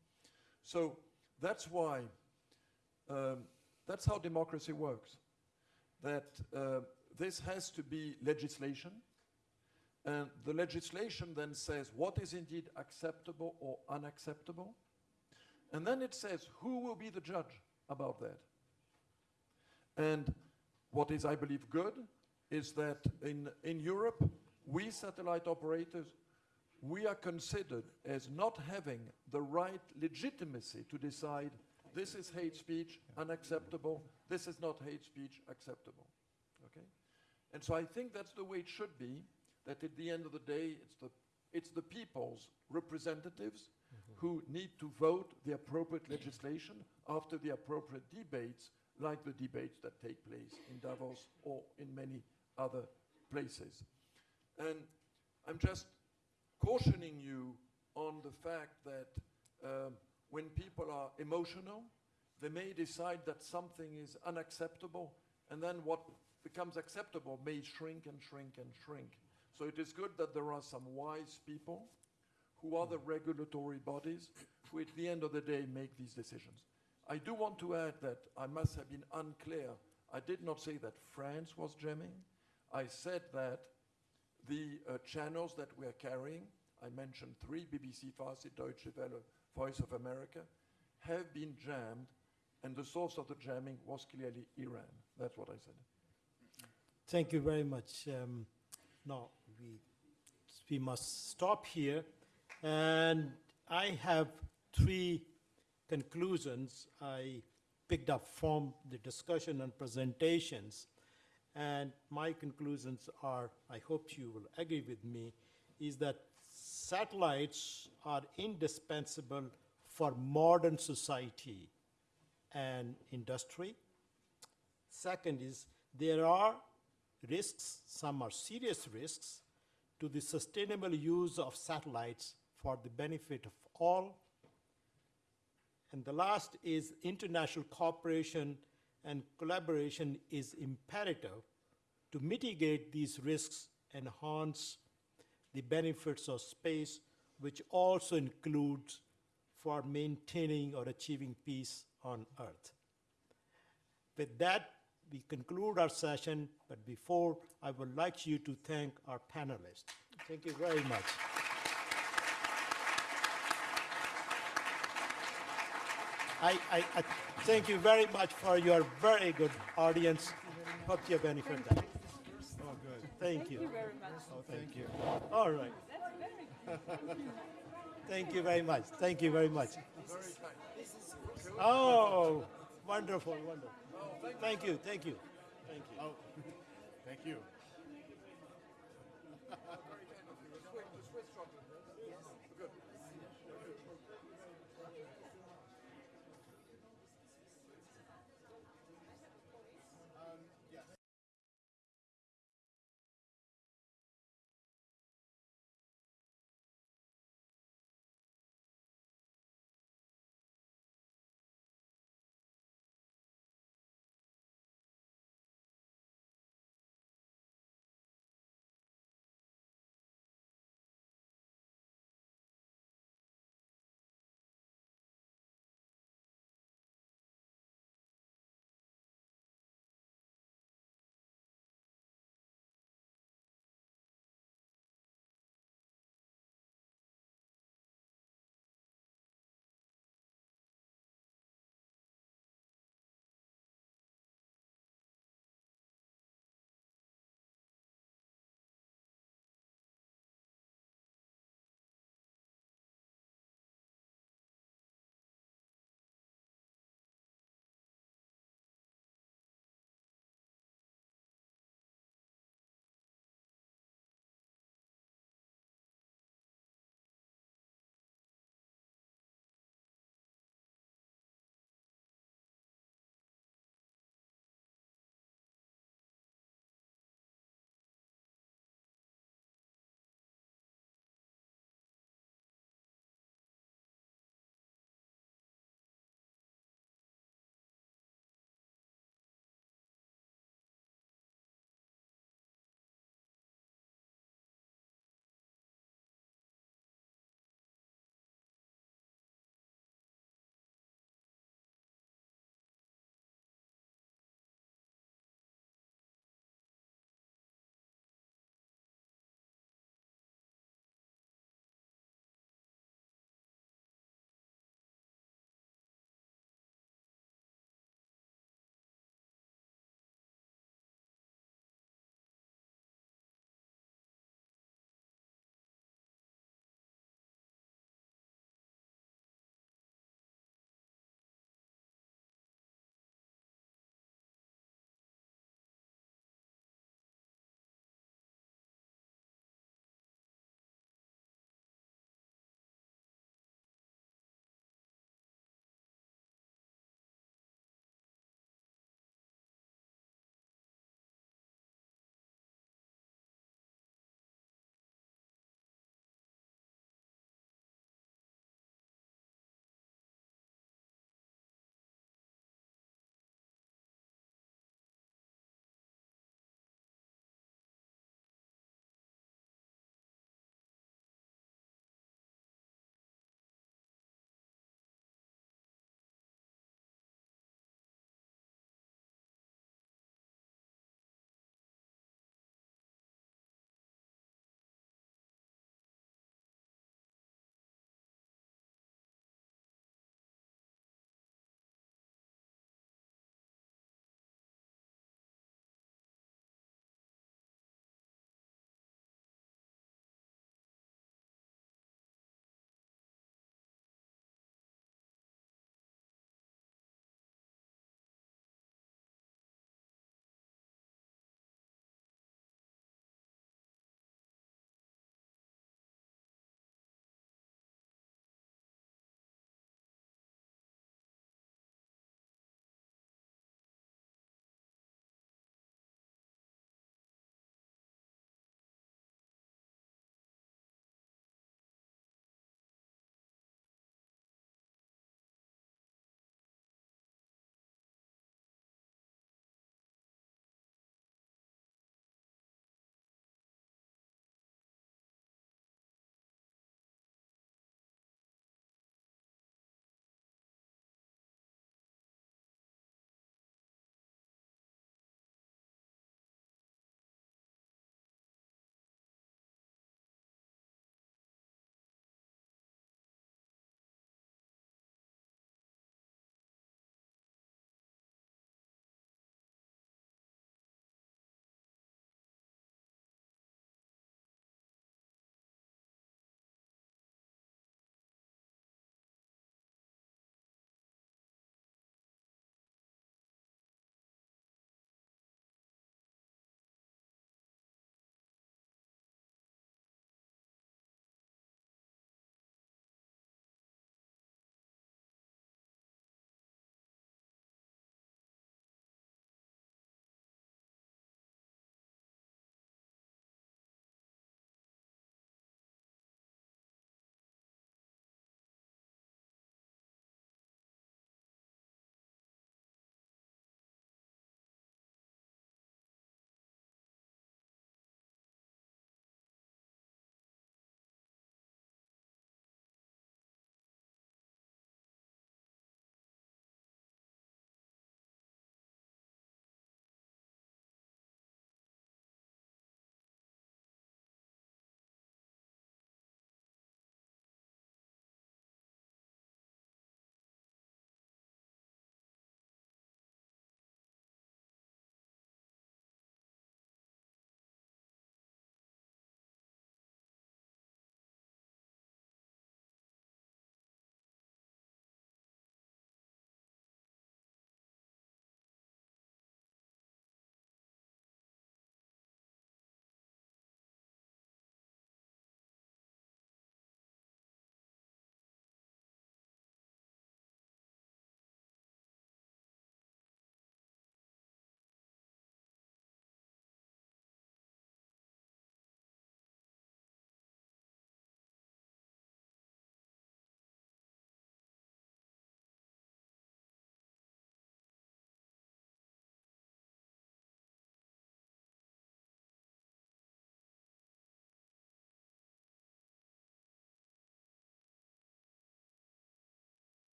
So that's why, um, that's how democracy works. That uh, this has to be legislation, And the legislation then says what is indeed acceptable or unacceptable. And then it says who will be the judge about that. And what is, I believe, good is that in, in Europe, we satellite operators, we are considered as not having the right legitimacy to decide this is hate speech, unacceptable, this is not hate speech, acceptable. Okay? And so I think that's the way it should be, that at the end of the day, it's the, it's the people's representatives mm-hmm. who need to vote the appropriate legislation after the appropriate debates, like the debates that take place in Davos or in many other places. And I'm just cautioning you on the fact that um, when people are emotional, they may decide that something is unacceptable, and then what becomes acceptable may shrink and shrink and shrink. So it is good that there are some wise people who are the regulatory bodies who at the end of the day make these decisions. I do want to add that I must have been unclear. I did not say that France was jamming. I said that the uh, channels that we are carrying, I mentioned three, BBC Farsi, Deutsche Welle, Voice of America, have been jammed, and the source of the jamming was clearly Iran. That's what I said. Thank you very much. Um, now, we, we must stop here. And I have three conclusions I picked up from the discussion and presentations. And my conclusions are, I hope you will agree with me, is that satellites are indispensable for modern society and industry. Second is there are risks, some are serious risks, to the sustainable use of satellites for the benefit of all. And the last is international cooperation and collaboration is imperative to mitigate these risks, and enhance the benefits of space, which also includes for maintaining or achieving peace on Earth. With that, we conclude our session, but before, I would like you to thank our panelists. Thank you very much. I, I, I thank you very much for your very good audience. Hope you benefit that. Oh, good. Thank you. very much. Oh, thank you. All right. Thank you very much. Thank you very much. Oh, wonderful, wonderful. Thank you, thank you, thank you. Oh, thank you.